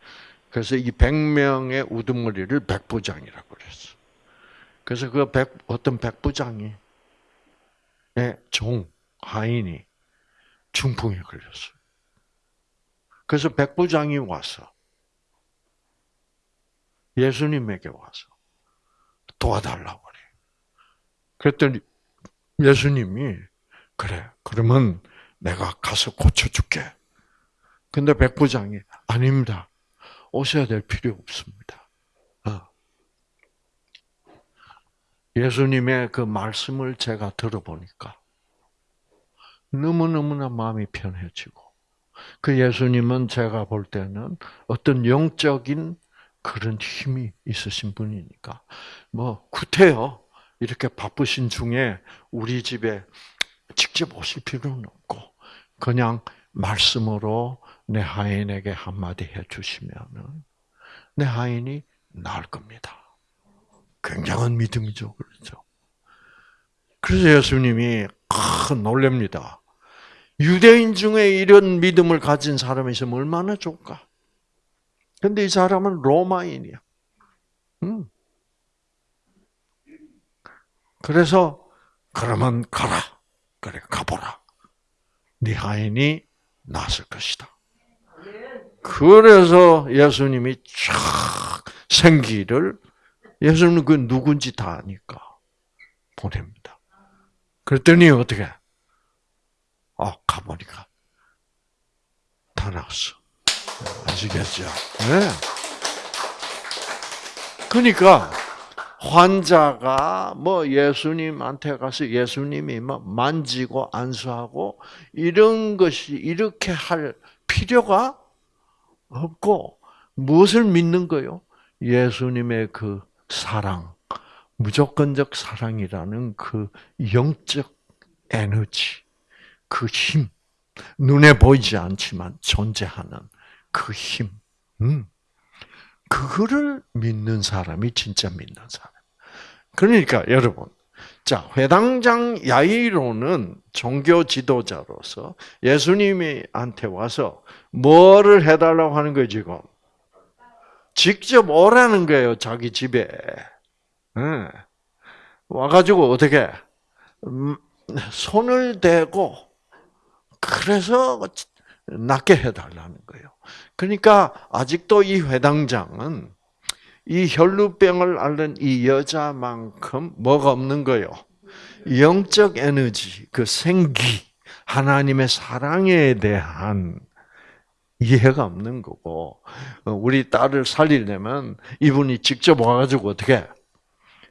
그래서 이 100명의 우두머리를 백부장이라고 그랬어. 그래서 그 백, 어떤 백부장이 종 하인이 중풍에 걸렸어요. 그래서 백부장이 와서 예수님에게 와서 도와달라고 그래. 그랬더니 예수님이 그래 그러면 내가 가서 고쳐줄게. 근데 백부장이 아닙니다. 오셔야 될 필요 없습니다. 어. 예수님의 그 말씀을 제가 들어보니까 너무너무나 마음이 편해지고 그 예수님은 제가 볼 때는 어떤 영적인 그런 힘이 있으신 분이니까 뭐 구태여 이렇게 바쁘신 중에 우리 집에 직접 오실 필요는 없고 그냥 말씀으로 내 하인에게 한마디 해주시면은 내 하인이 나을 겁니다. 굉장한 믿음이죠, 그렇죠? 그래서 예수님이 큰 놀랍니다. 유대인 중에 이런 믿음을 가진 사람이 있으면 얼마나 좋을까? 근데 이 사람은 로마인이야. 음. 그래서 그러면 가라. 그래 가보라. 네 하인이 났을 것이다. 그래서 예수님이 쫙 생기를 예수님은 그 누군지 다 아니까 보냅니다. 그랬더니 어떻게? 아 가보니까 다 나왔어. 아시겠죠? 네. 그러니까 환자가 뭐 예수님한테 가서 예수님이 뭐 만지고 안수하고 이런 것이 이렇게 할 필요가 없고 무엇을 믿는 거요? 예수님의 그 사랑, 무조건적 사랑이라는 그 영적 에너지, 그 힘, 눈에 보이지 않지만 존재하는 그 힘, 음. 그거를 믿는 사람이 진짜 믿는 사람. 그러니까 여러분, 자 회당장 야이로는 종교 지도자로서 예수님한테 와서 뭐를 해달라고 하는 거예요 지금? 직접 오라는 거예요 자기 집에. 네. 와가지고 어떻게 음, 손을 대고 그래서 낫게 해달라는 거예요. 그러니까 아직도 이 회당장은 이 혈루병을 앓는 이 여자만큼 뭐가 없는 거요. 영적 에너지, 그 생기, 하나님의 사랑에 대한 이해가 없는 거고, 우리 딸을 살리려면 이분이 직접 와가지고 어떻게,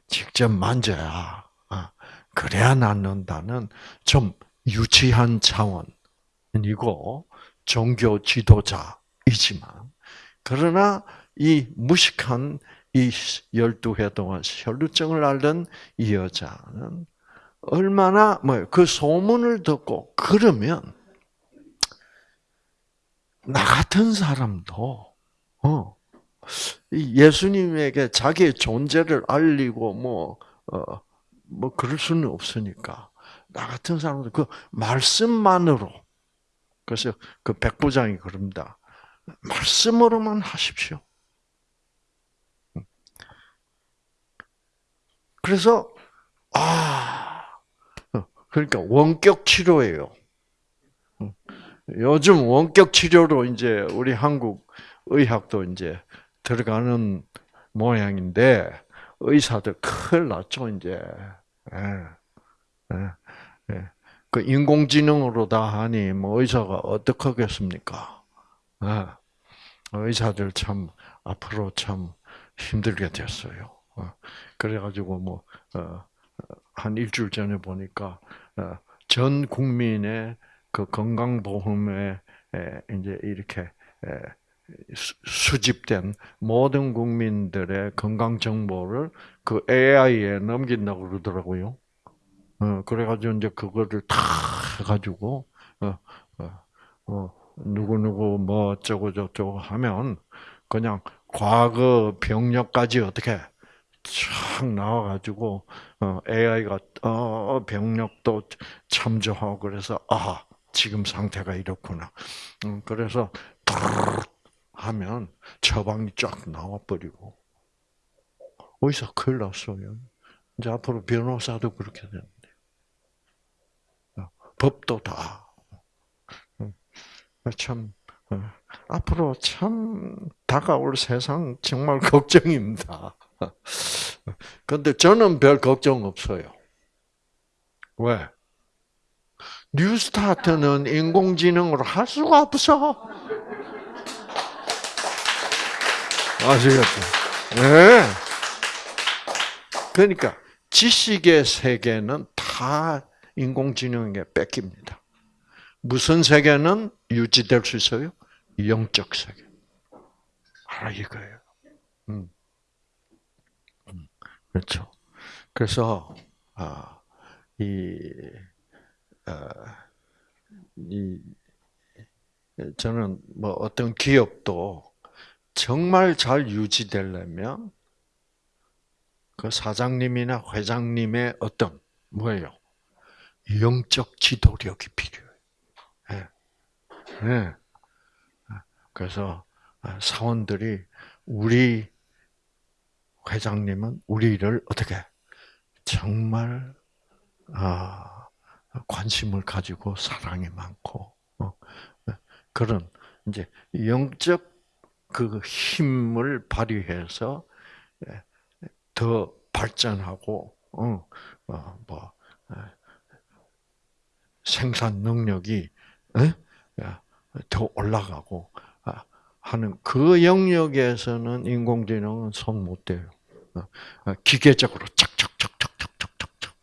직접 만져야, 아, 그래야 낫는다는 좀 유치한 차원이고, 종교 지도자이지만, 그러나 이 무식한 이 열두 해 동안 혈루증을 앓던 이 여자는 얼마나 뭐 그 소문을 듣고 그러면 나 같은 사람도 어 예수님에게 자기의 존재를 알리고 뭐 어뭐 뭐 그럴 수는 없으니까 나 같은 사람도 그 말씀만으로 그래서 그 백부장이 그럽니다. 말씀으로만 하십시오. 그래서 아 그러니까 원격 치료예요. 요즘 원격 치료로 이제 우리 한국 의학도 이제 들어가는 모양인데 의사들 큰일 났죠 이제. 예. 예. 예. 그 인공지능으로 다 하니 뭐 의사가 어떻게 하겠습니까? 예. 의사들 참 앞으로 참 힘들게 됐어요. 어. 그래가지고 뭐, 어, 한 일주일 전에 보니까, 어, 전 국민의 그 건강보험에 이제 이렇게 수집된 모든 국민들의 건강 정보를 그 AI에 넘긴다고 그러더라고요. 어, 그래가지고 이제 그거를 다 해가지고 어, 어, 어, 누구 누구 뭐 어쩌고 저쩌고 하면 그냥 과거 병력까지 어떻게 쫙 나와가지고 어, AI가 어, 병력도 참조하고 그래서 아 지금 상태가 이렇구나. 음, 그래서 하면 처방이 쫙 나와버리고 어디서 큰일 났어요. 이제 앞으로 변호사도 그렇게 되는데 어, 법도 다. 음, 참 어, 앞으로 참 다가올 세상 정말 걱정입니다. 근데 저는 별 걱정 없어요. 왜? 뉴스타트는 인공지능으로 할 수가 없어. 아시겠죠? 네. 그러니까 지식의 세계는 다 인공지능에게 뺏깁니다. 무슨 세계는 유지될 수 있어요? 영적 세계. 아, 이거예요. 음. 음. 그렇죠. 그래서, 아, 이, 아, 이, 저는 뭐 어떤 기업도 정말 잘 유지되려면 그 사장님이나 회장님의 어떤 뭐예요? 영적 지도력이 필요해요. 네. 네. 그래서 사원들이 우리 회장님은 우리를 어떻게 정말 아, 관심을 가지고 사랑이 많고 어, 그런 이제 영적 그 힘을 발휘해서 예, 더 발전하고 어, 어, 뭐 생산 능력이 더 올라가고 아, 하는 그 영역에서는 인공지능은 손 못 대요. 기계적으로 착착착착착착착착.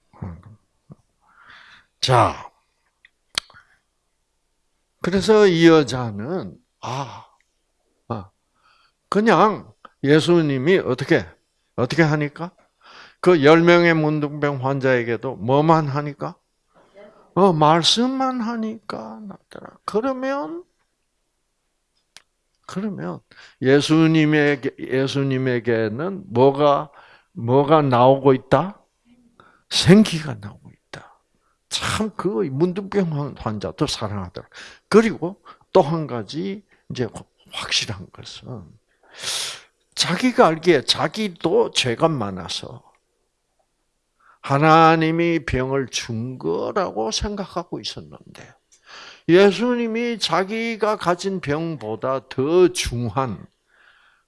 자, 그래서 이 여자는 아 그냥 예수님이 어떻게 어떻게 하니까 그열 명의 문둥병 환자에게도 뭐만 하니까 어 말씀만 하니까 낫더라. 그러면 그러면 예수님에게 예수님에게는 뭐가 뭐가 나오고 있다? 생기가 나오고 있다. 참 그 문둥병 환자도 사랑하더라. 그리고 또 한 가지 이제 확실한 것은 자기가 알기에 자기도 죄가 많아서 하나님이 병을 준 거라고 생각하고 있었는데 예수님이 자기가 가진 병보다 더 중한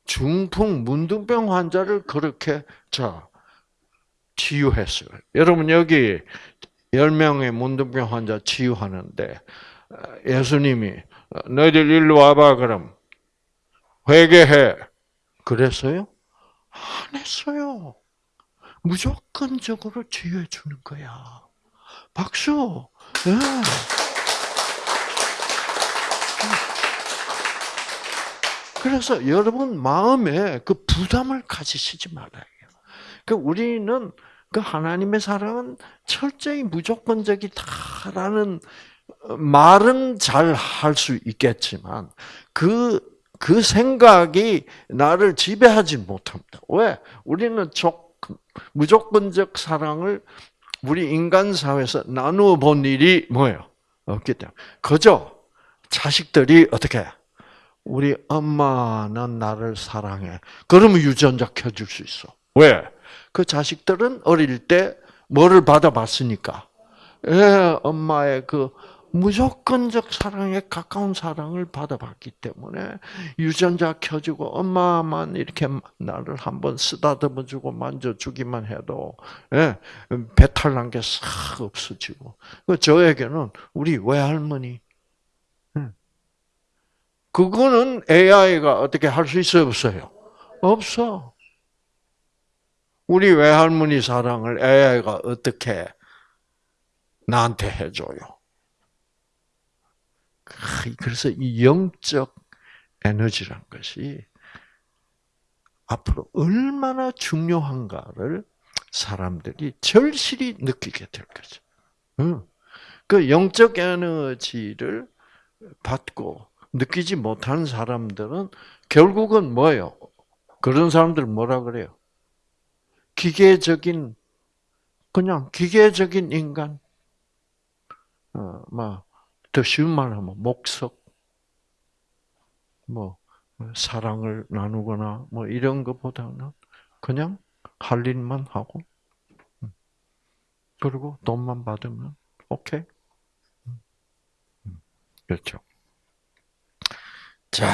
중풍 문둥병 환자를 그렇게 자 치유했어요. 여러분 여기 10명의 문둥병 환자 치유하는데 예수님이 너희들 일로 와봐 그럼 회개해. 그랬어요? 안 했어요. 무조건적으로 치유해 주는 거야. 박수. 네. 그래서 여러분 마음에 그 부담을 가지시지 말아요. 그 우리는 그 하나님의 사랑은 철저히 무조건적이다라는 말은 잘 할 수 있겠지만 그 그 생각이 나를 지배하지 못합니다. 왜? 우리는 무조건적 사랑을 우리 인간 사회에서 나누어 본 일이 뭐예요? 없기 때문에. 그저 자식들이 어떻게 우리 엄마는 나를 사랑해. 그러면 유전자 켜줄 수 있어. 왜? 그 자식들은 어릴 때 뭐를 받아봤으니까. 예, 엄마의 그 무조건적 사랑에 가까운 사랑을 받아봤기 때문에 유전자 켜주고 엄마만 이렇게 나를 한번 쓰다듬어 주고 만져주기만 해도 예, 배탈 난 게 싹 없어지고 그 저에게는 우리 외할머니 예. 그거는 AI가 어떻게 할 수 있어요 없어요? 없어. 우리 외할머니 사랑을 AI가 어떻게 나한테 해줘요? 그래서 이 영적 에너지란 것이 앞으로 얼마나 중요한가를 사람들이 절실히 느끼게 될 거죠. 그 영적 에너지를 받고 느끼지 못하는 사람들은 결국은 뭐예요? 그런 사람들 뭐라 그래요? 기계적인 그냥 기계적인 인간. 어, 막 더 쉬운 말 하면 목석. 뭐 사랑을 나누거나 뭐 이런 것보다는 그냥 할 일만 하고 음. 그리고 돈만 받으면 오케이. 음. 음. 그렇죠. 자,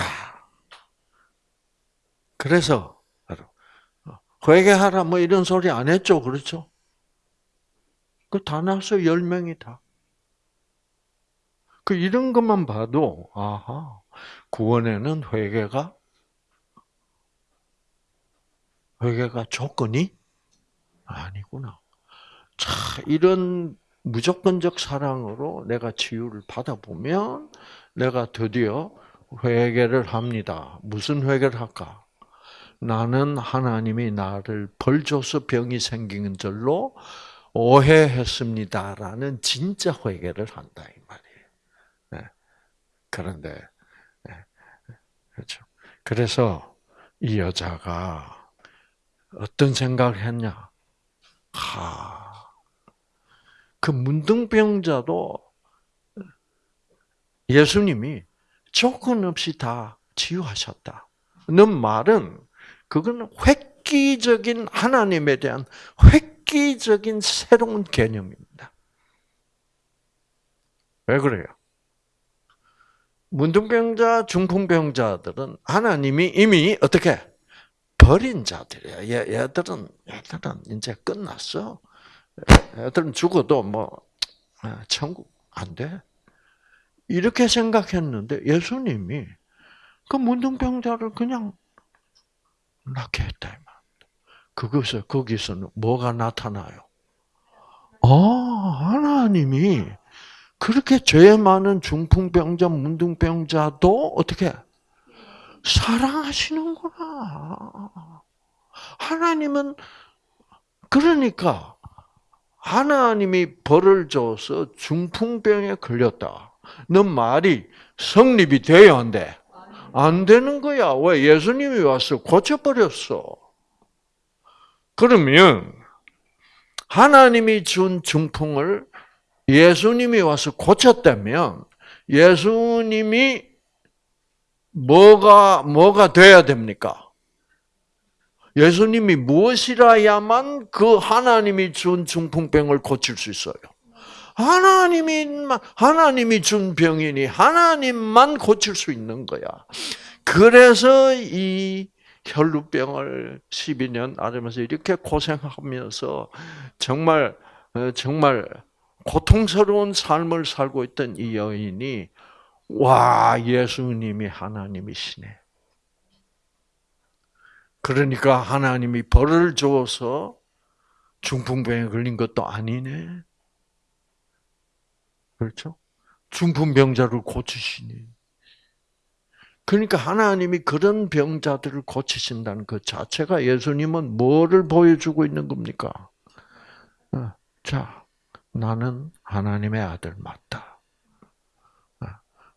그래서 어, 회개하라 뭐 이런 소리 안 했죠, 그렇죠? 그 다 나서 열 명이 다. 그 이런 것만 봐도 아하 구원에는 회개가 회개가 조건이 아니구나. 자, 이런 무조건적 사랑으로 내가 치유를 받아보면 내가 드디어 회개를 합니다. 무슨 회개를 할까? 나는 하나님이 나를 벌 줘서 병이 생긴 줄로 오해했습니다라는 진짜 회개를 한다 이. 네. 그런데 네. 그렇죠. 그래서 이 여자가 어떤 생각을 했냐? 하, 그 문둥병자도 예수님이 조건 없이 다 치유하셨다. 는 말은 그거는 획기적인 하나님에 대한 획기적인 새로운 개념입니다. 왜 그래요? 문둥병자, 중풍병자들은 하나님이 이미 어떻게 버린 자들이야. 얘, 얘들은 얘들은 이제 끝났어. 애들은 죽어도 뭐 아, 천국 안 돼. 이렇게 생각했는데 예수님이 그 문둥병자를 그냥 낫게 했다. 그것에 거기서는 뭐가 나타나요? 아 하나님이 그렇게 죄 많은 중풍병자, 문둥병자도 어떻게 사랑하시는구나. 하나님은 그러니까 하나님이 벌을 줘서 중풍병에 걸렸다. 는 말이 성립이 돼야 안 돼? 안 되는 거야. 왜? 예수님이 와서 고쳐버렸어. 그러면 하나님이 준 중풍을 예수님이 와서 고쳤다면 예수님이 뭐가 뭐가 돼야 됩니까? 예수님이 무엇이라야만 그 하나님이 준 중풍병을 고칠 수 있어요? 하나님이 하나님이 준 병이니 하나님만 고칠 수 있는 거야. 그래서 이 혈루병을 12년 앓으면서 이렇게 고생하면서 정말 어, 정말 고통스러운 삶을 살고 있던 이 여인이 와 예수님이 하나님이시네. 그러니까 하나님이 벌을 줘서 중풍병에 걸린 것도 아니네. 그렇죠? 중풍병자를 고치시니. 그러니까 하나님이 그런 병자들을 고치신다는 그 자체가 예수님은 뭐를 보여주고 있는 겁니까? 어, 자, 나는 하나님의 아들 맞다. 어,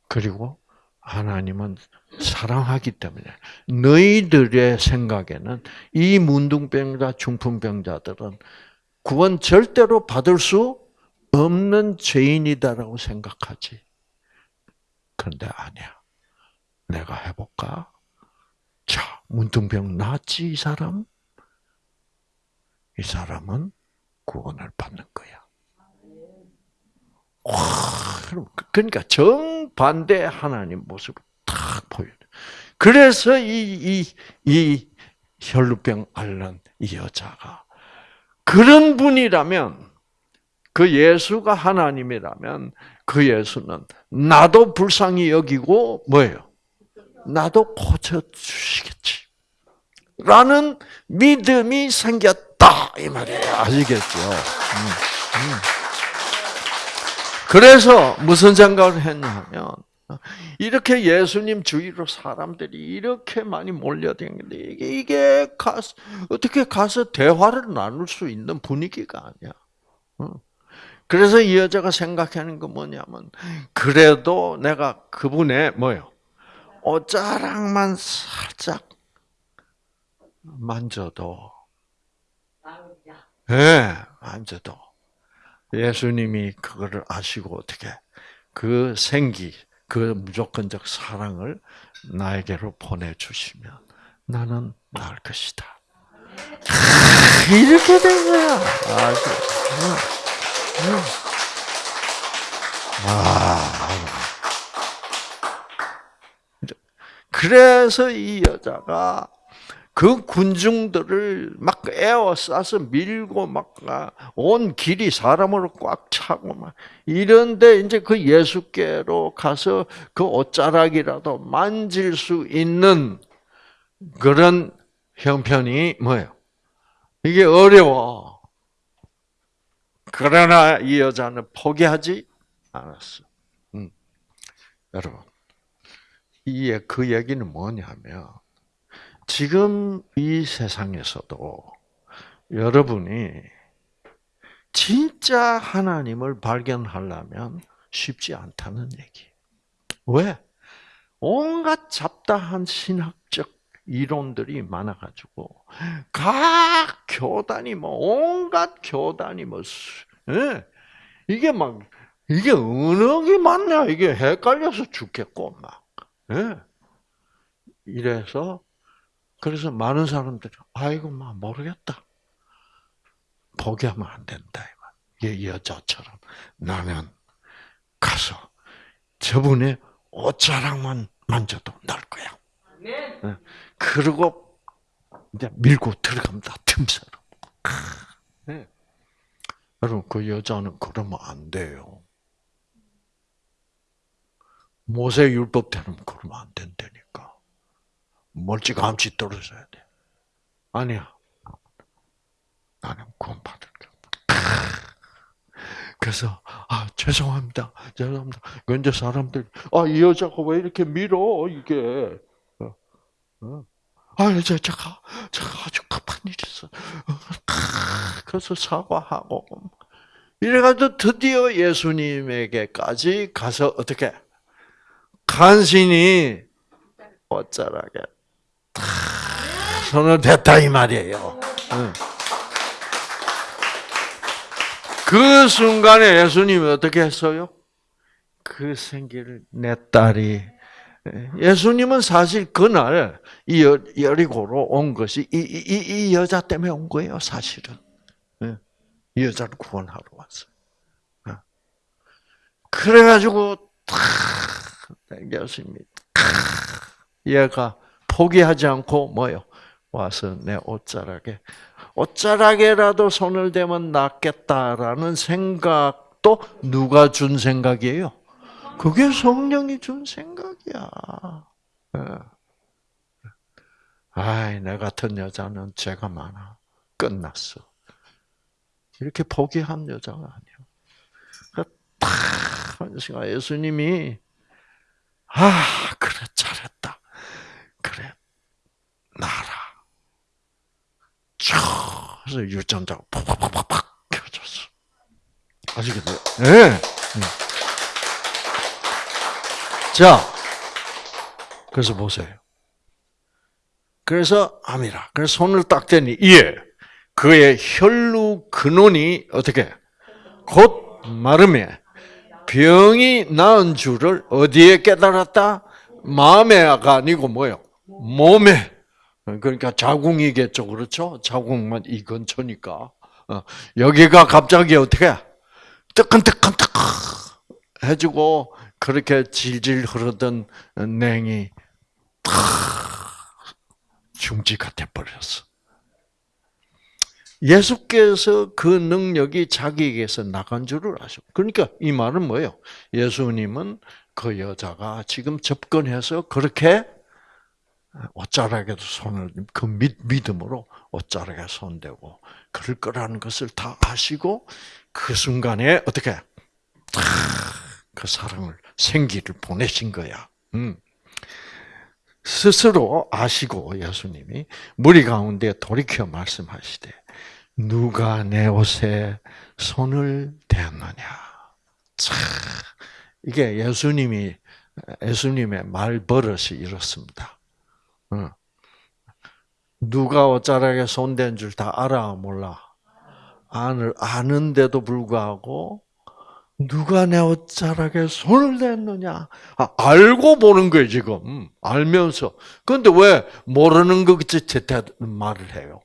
그리고 하나님은 사랑하기 때문에 너희들의 생각에는 이 문둥병자, 중풍병자들은 구원 절대로 받을 수 없는 죄인이다라고 생각하지. 그런데 아니야. 내가 해볼까? 자, 문둥병 낫지, 이 사람? 이 사람은 구원을 받는 거야. 와, 그러니까 정반대 하나님 모습을 탁 보여. 그래서 이, 이, 이 혈루병 앓는 이 여자가 그런 분이라면 그 예수가 하나님이라면 그 예수는 나도 불쌍히 여기고 뭐예요? 나도 고쳐 주시겠지. 라는 믿음이 생겼다 이 말이에요. 아시겠죠? 음, 음. 그래서 무슨 생각을 했냐면 이렇게 예수님 주위로 사람들이 이렇게 많이 몰려다니는데 이게 이게 가서 어떻게 가서 대화를 나눌 수 있는 분위기가 아니야. 어. 그래서 이 여자가 생각하는 건 뭐냐면 그래도 내가 그분의 뭐요? 옷자락만 살짝 만져도 예, 네, 만져도 예수님이 그거를 아시고 어떻게 그 생기, 그 무조건적 사랑을 나에게로 보내주시면 나는 나을 것이다. 이렇게 된 거야. 아, 아, 그래서 이 여자가 그 군중들을 막 에워싸서 밀고 막 온 길이 사람으로 꽉 차고 막 이런데 이제 그 예수께로 가서 그 옷자락이라도 만질 수 있는 그런 형편이 뭐예요? 이게 어려워. 그러나 이 여자는 포기하지 않았어. 음. 여러분, 이게 그 얘기는 뭐냐면 지금 이 세상에서도 여러분이 진짜 하나님을 발견하려면 쉽지 않다는 얘기. 왜? 온갖 잡다한 신학적 이론들이 많아가지고 각 교단이 뭐 온갖 교단이 뭐 예. 이게 막 이게 게 맞냐 이게 헷갈려서 죽겠고 막 예. 이래서 그래서 많은 사람들이 아이고 막 모르겠다. 포기하면 안 된다. 이 여자처럼 나는 가서 저분의 옷자락만 만져도 날 거야. 네. 그리고 이제 밀고 들어갑니다. 틈새로. 네. 여러분 그 여자는 그러면 안 돼요. 모세 율법대로 그러면 안 된다니까. 멀찌감치 떨어져야 돼. 아니야. 나는 구원받을 게 그래서 아 죄송합니다, 죄송합니다. 근데 사람들 아이 여자가 왜 이렇게 밀어 이게? 어, 어. 아 이제 제가 제가 아주 급한 일이 있어. 그래서 사과하고 이래가지고 드디어 예수님에게까지 가서 어떻게 간신히 어쩌라게 손을 댔다 이 말이에요. 그 순간에 예수님이 어떻게 했어요? 그 생기를 내 딸이 예수님은 사실 그날 이 여리고로 온 것이 이, 이, 이 여자 때문에 온 거예요, 사실은. 이 여자를 구원하러 왔어요. 그래가지고 탁 예수님이 얘가 포기하지 않고 뭐요? 와서 내 옷자락에 옷자락에라도 손을 대면 낫겠다라는 생각도 누가 준 생각이에요? 그게 성령이 준 생각이야. 예. 아이, 내 같은 여자는 죄가 많아. 끝났어. 이렇게 포기한 여자가 아니야. 딱, 예수님이, 아, 잘했다. 나라. 쫙 해서 유전자가 팍팍팍팍 켜졌어. 아시겠어요? 네. 네. 자, 그래서 보세요. 그래서 암이라. 그래서 손을 딱 대니 예. 그의 혈루 근원이 어떻게 곧 마름에 병이 나은 줄을 어디에 깨달았다? 마음에가 아니고 뭐요? 몸에. 그러니까 자궁이겠죠, 그렇죠? 자궁만 이 근처니까 어, 여기가 갑자기 어떻게 뜨끈뜨끈뜨끈 해주고 그렇게 질질 흐르던 냉이 탁 중지가 돼버렸어. 예수께서 그 능력이 자기에게서 나간 줄을 아셔. 그러니까 이 말은 뭐예요? 예수님은 그 여자가 지금 접근해서 그렇게 옷자락에도 손을 그 믿음으로 옷자락에 손대고 그럴 거라는 것을 다 아시고 그 순간에 어떻게 그 사랑을 생기를 보내신 거야. 음. 스스로 아시고 예수님이 무리 가운데 돌이켜 말씀하시되 누가 내 옷에 손을 대었느냐. 참 이게 예수님이 예수님의 말 버릇이 이렇습니다. 어. 누가 옷자락에 손댄 줄 다 알아 몰라. 아는 아는데도 불구하고 누가 내 옷자락에 손을 댔느냐? 아, 알고 보는 거예요 지금 알면서. 그런데 왜 모르는 것 같이 말을 해요?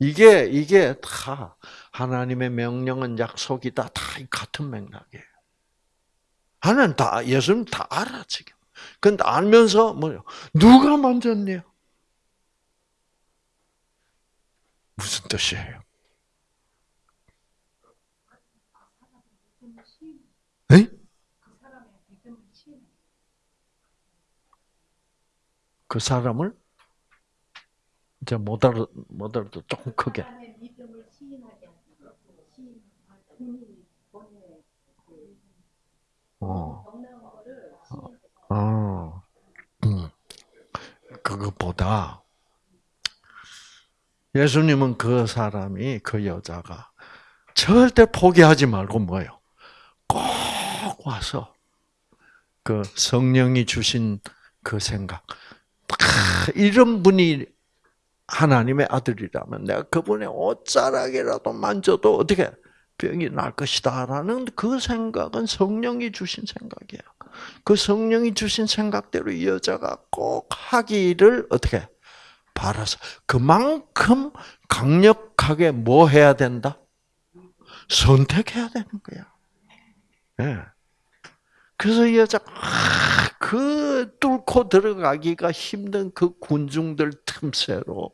이게 이게 다 하나님의 명령은 약속이다 다 같은 맥락이에요. 하나님 다 예수님 다 알아 지금. 근데 알면서 뭐요? 누가 만졌네요? 무슨 뜻이에요? 에? 그 사람을 이제 못 알아 못 알아 조금 크게. 그것보다 예수님은 그 사람이 그 여자가 절대 포기하지 말고 뭐요? 꼭 와서 그 성령이 주신 그 생각. 이런 분이 하나님의 아들이라면 내가 그분의 옷자락이라도 만져도 어떻게 병이 날 것이다라는 그 생각은 성령이 주신 생각이에요. 그 성령이 주신 생각대로 이 여자가 꼭 하기를 어떻게 바라서 그만큼 강력하게 뭐 해야 된다? 선택해야 되는 거야. 네. 그래서 이 여자 그 뚫고 들어가기가 힘든 그 군중들 틈새로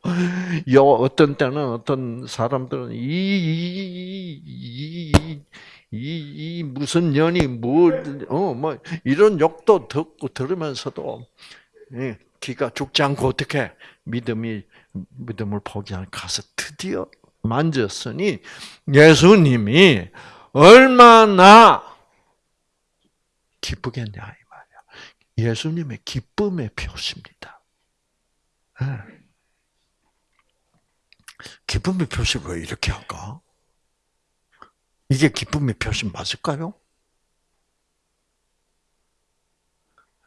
요 어떤 때는 어떤 사람들은 이이 이 이 무슨 년이 뭐어뭐 이런 욕도 듣고 들으면서도 기가 죽지 않고 어떻게 믿음이 믿음을 포기하는 가서 드디어 만졌으니 예수님이 얼마나 기쁘겠냐 이 말이야. 예수님의 기쁨의 표시입니다. 네. 기쁨의 표시를 왜 이렇게 할까? 이게 기쁨의 표시 맞을까요?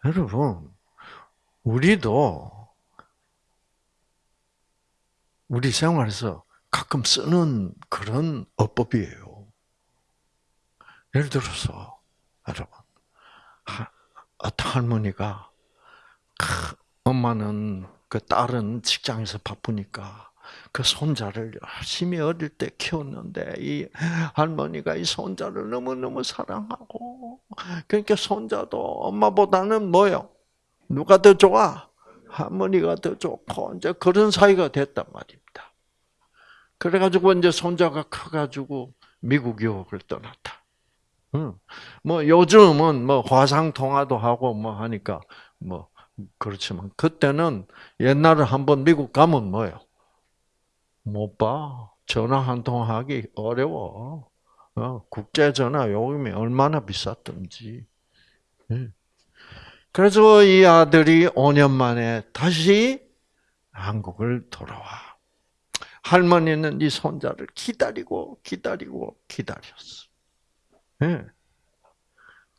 여러분, 우리도 우리 생활에서 가끔 쓰는 그런 어법이에요. 예를 들어서, 여러분, 어떤 할머니가 엄마는 그 딸은 직장에서 바쁘니까 그 손자를 열심히 어릴 때 키웠는데 이 할머니가 이 손자를 너무 너무 사랑하고 그러니까 손자도 엄마보다는 뭐요? 누가 더 좋아? 할머니가 더 좋고 이제 그런 사이가 됐단 말입니다. 그래가지고 이제 손자가 커가지고 미국 유학을 떠났다. 뭐 요즘은 뭐 화상 통화도 하고 뭐 하니까 뭐 그렇지만 그때는 옛날에 한번 미국 가면 뭐요? 못 봐. 전화 한 통 하기 어려워. 어, 국제 전화 요금이 얼마나 비쌌던지. 예. 그래서 이 아들이 5년 만에 다시 한국을 돌아와. 할머니는 이 손자를 기다리고 기다리고 기다렸어. 네.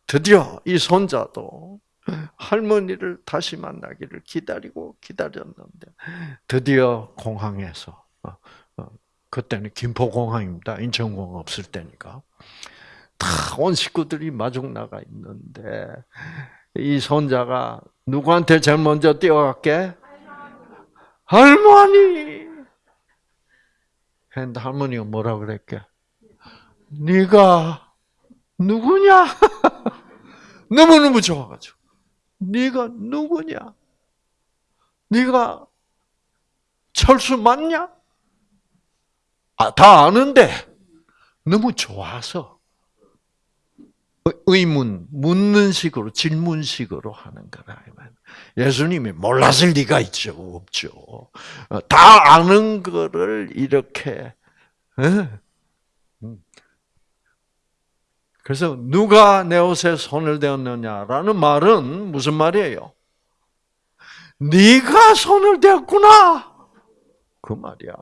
드디어 이 손자도 할머니를 다시 만나기를 기다리고 기다렸는데 드디어 공항에서 어, 어, 그때는 김포공항입니다. 인천공항 없을 때니까 다 온 식구들이 마중 나가 있는데 이 손자가 누구한테 제일 먼저 뛰어갈게? 할머니. 했는데 할머니가 뭐라 그랬게? 네가 누구냐? 너무너무 좋아가지고. 네가 누구냐? 네가 철수 맞냐? 아, 다 아는데 너무 좋아서 의문, 묻는 식으로, 질문식으로 하는 거라. 예수님이 몰랐을 리가 있죠, 없죠. 어, 다 아는 거를 이렇게 그래서 누가 내 옷에 손을 대었느냐라는 말은 무슨 말이에요? 네가 손을 대었구나. 그 말이야.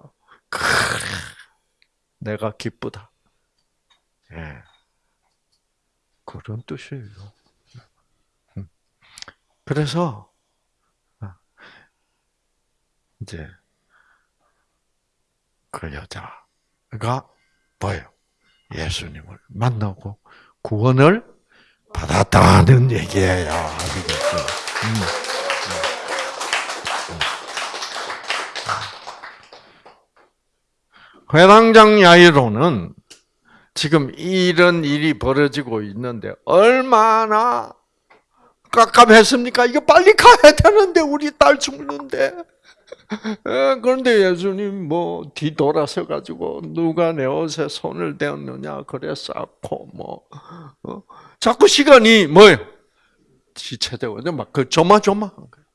내가 기쁘다. 예. 그런 뜻이에요. 음. 그래서 아, 이제 그 여자가 뭐예요? 예수님을 만나고 구원을 받았다는 얘기예요. 아시겠죠? 음. 회당장 야이로는 지금 이런 일이 벌어지고 있는데 얼마나 깝깝했습니까? 이거 빨리 가야 되는데 우리 딸 죽는데. 그런데 예수님 뭐 뒤돌아서 가지고 누가 내 옷에 손을 대었느냐 그래 쌓고 뭐 어? 자꾸 시간이 뭐요 지체되고 막그 조마조마한 거예요.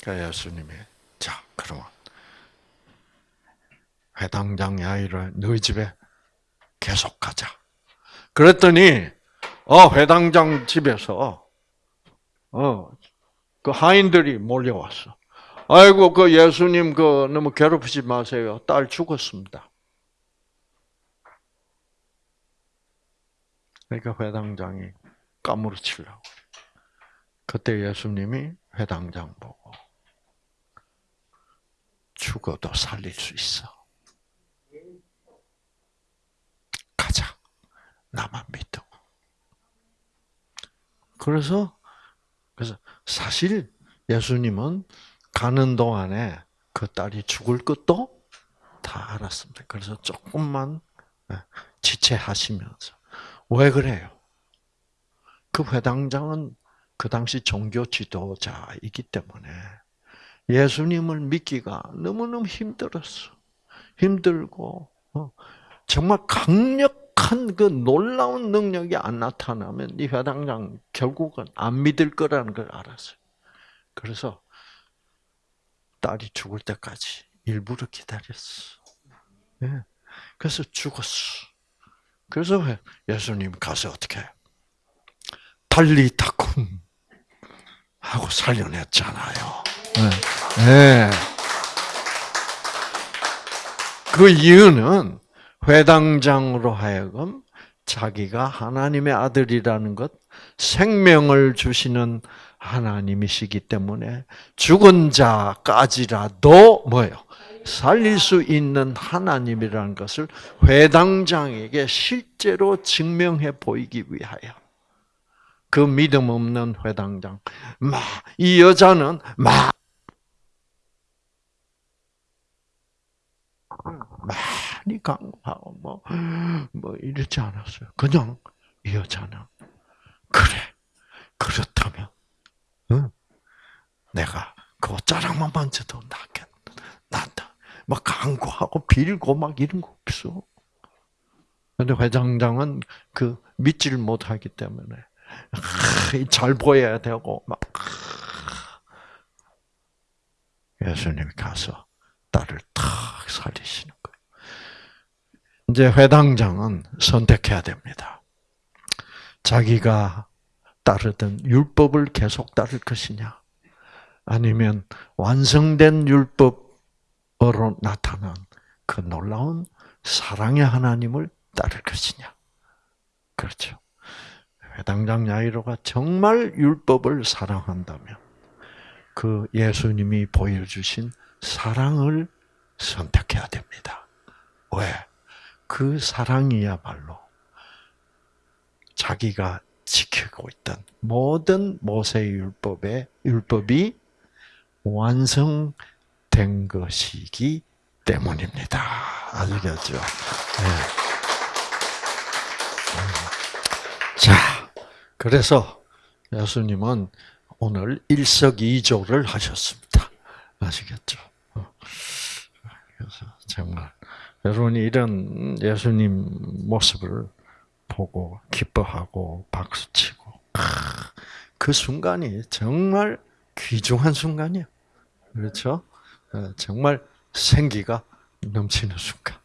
그러니까 예수님이 자 그러면 회당장 야이를 너희 집에 계속 가자. 그랬더니 어 회당장 집에서 어 그 하인들이 몰려왔어. 아이고 그 예수님 그 너무 괴롭히지 마세요. 딸 죽었습니다. 그러니까 회당장이 까무러치려고. 그때 예수님이 회당장 보고 죽어도 살릴 수 있어. 가자. 나만. 그래서 그래서 사실 예수님은 가는 동안에 그 딸이 죽을 것도 다 알았습니다. 그래서 조금만 예, 지체하시면서 왜 그래요? 그 회당장은 그 당시 종교 지도자이기 때문에 예수님을 믿기가 너무너무 힘들었어. 힘들고 어, 정말 강력 한그 놀라운 능력이 안 나타나면 이 회당장 결국은 안 믿을 거라는 걸 알았어요. 그래서 딸이 죽을 때까지 일부러 기다렸어. 예. 그래서 죽었어. 그래서 예수님 가서 어떻게 해? 달리다쿰 하고 살려냈잖아요. 네. 네. 그 이유는 회당장으로 하여금 자기가 하나님의 아들이라는 것, 생명을 주시는 하나님이시기 때문에 죽은 자까지라도 뭐예요? 살릴 수 있는 하나님이라는 것을 회당장에게 실제로 증명해 보이기 위하여 그 믿음 없는 회당장, 막 이 여자는 막 많이 강구하고 뭐, 뭐 이러지 않았어요. 그냥 이 여자는 그래 그렇다면 응? 내가 그 옷자락만 만져도 낫겠 난다. 막 강구하고 빌고 막 이런 거 없어. 근데 회장장은 그 믿지를 못하기 때문에 잘 보여야 되고 막 예수님이 가서 딸을 탁 살리시는. 이제 회당장은 선택해야 됩니다. 자기가 따르던 율법을 계속 따를 것이냐, 아니면 완성된 율법으로 나타난 그 놀라운 사랑의 하나님을 따를 것이냐. 그렇죠. 회당장 야이로가 정말 율법을 사랑한다면 그 예수님이 보여주신 사랑을 선택해야 됩니다. 왜? 그 사랑이야말로 자기가 지키고 있던 모든 모세 율법의 율법이 완성된 것이기 때문입니다. 아시겠죠? 네. 자, 그래서 예수님은 오늘 일석이조를 하셨습니다. 아시겠죠? 그래서 정말 여러분이 이런 예수님 모습을 보고 기뻐하고 박수치고 그 순간이 정말 귀중한 순간이야. 그렇죠? 어, 정말 생기가 넘치는 순간.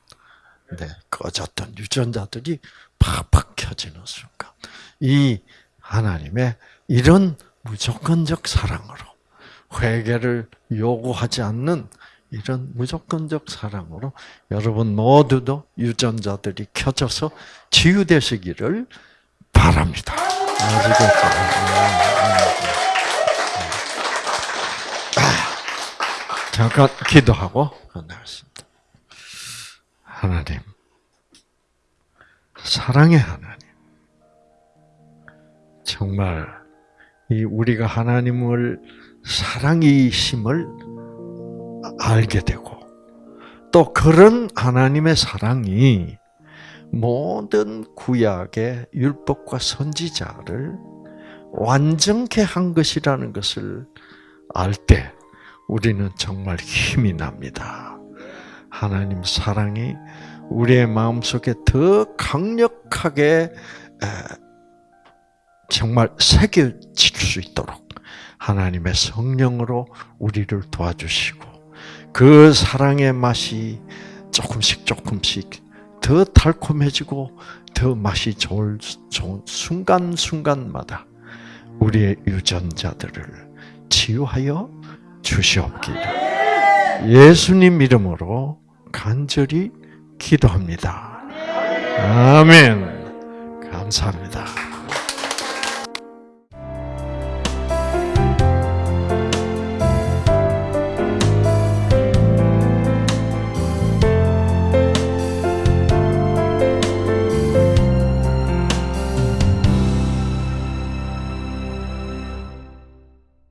네, 꺼졌던 유전자들이 팍팍 켜지는 순간. 이 하나님의 이런 무조건적 사랑으로 회개를 요구하지 않는 이런 무조건적 사랑으로 여러분 모두도 유전자들이 켜져서 치유되시기를 바랍니다. 아, 잠깐 기도하고 끝나겠습니다. 하나님, 사랑의 하나님, 정말 이 우리가 하나님을 사랑이심을 알게 되고 또 그런 하나님의 사랑이 모든 구약의 율법과 선지자를 완전케 한 것이라는 것을 알 때 우리는 정말 힘이 납니다. 하나님 사랑이 우리의 마음속에 더 강력하게 정말 새겨질 수 있도록 하나님의 성령으로 우리를 도와주시고 그 사랑의 맛이 조금씩 조금씩 더 달콤해지고 더 맛이 좋을, 좋은 순간순간마다 우리의 유전자들을 치유하여 주시옵기를 예수님 이름으로 간절히 기도합니다. 아멘. 감사합니다.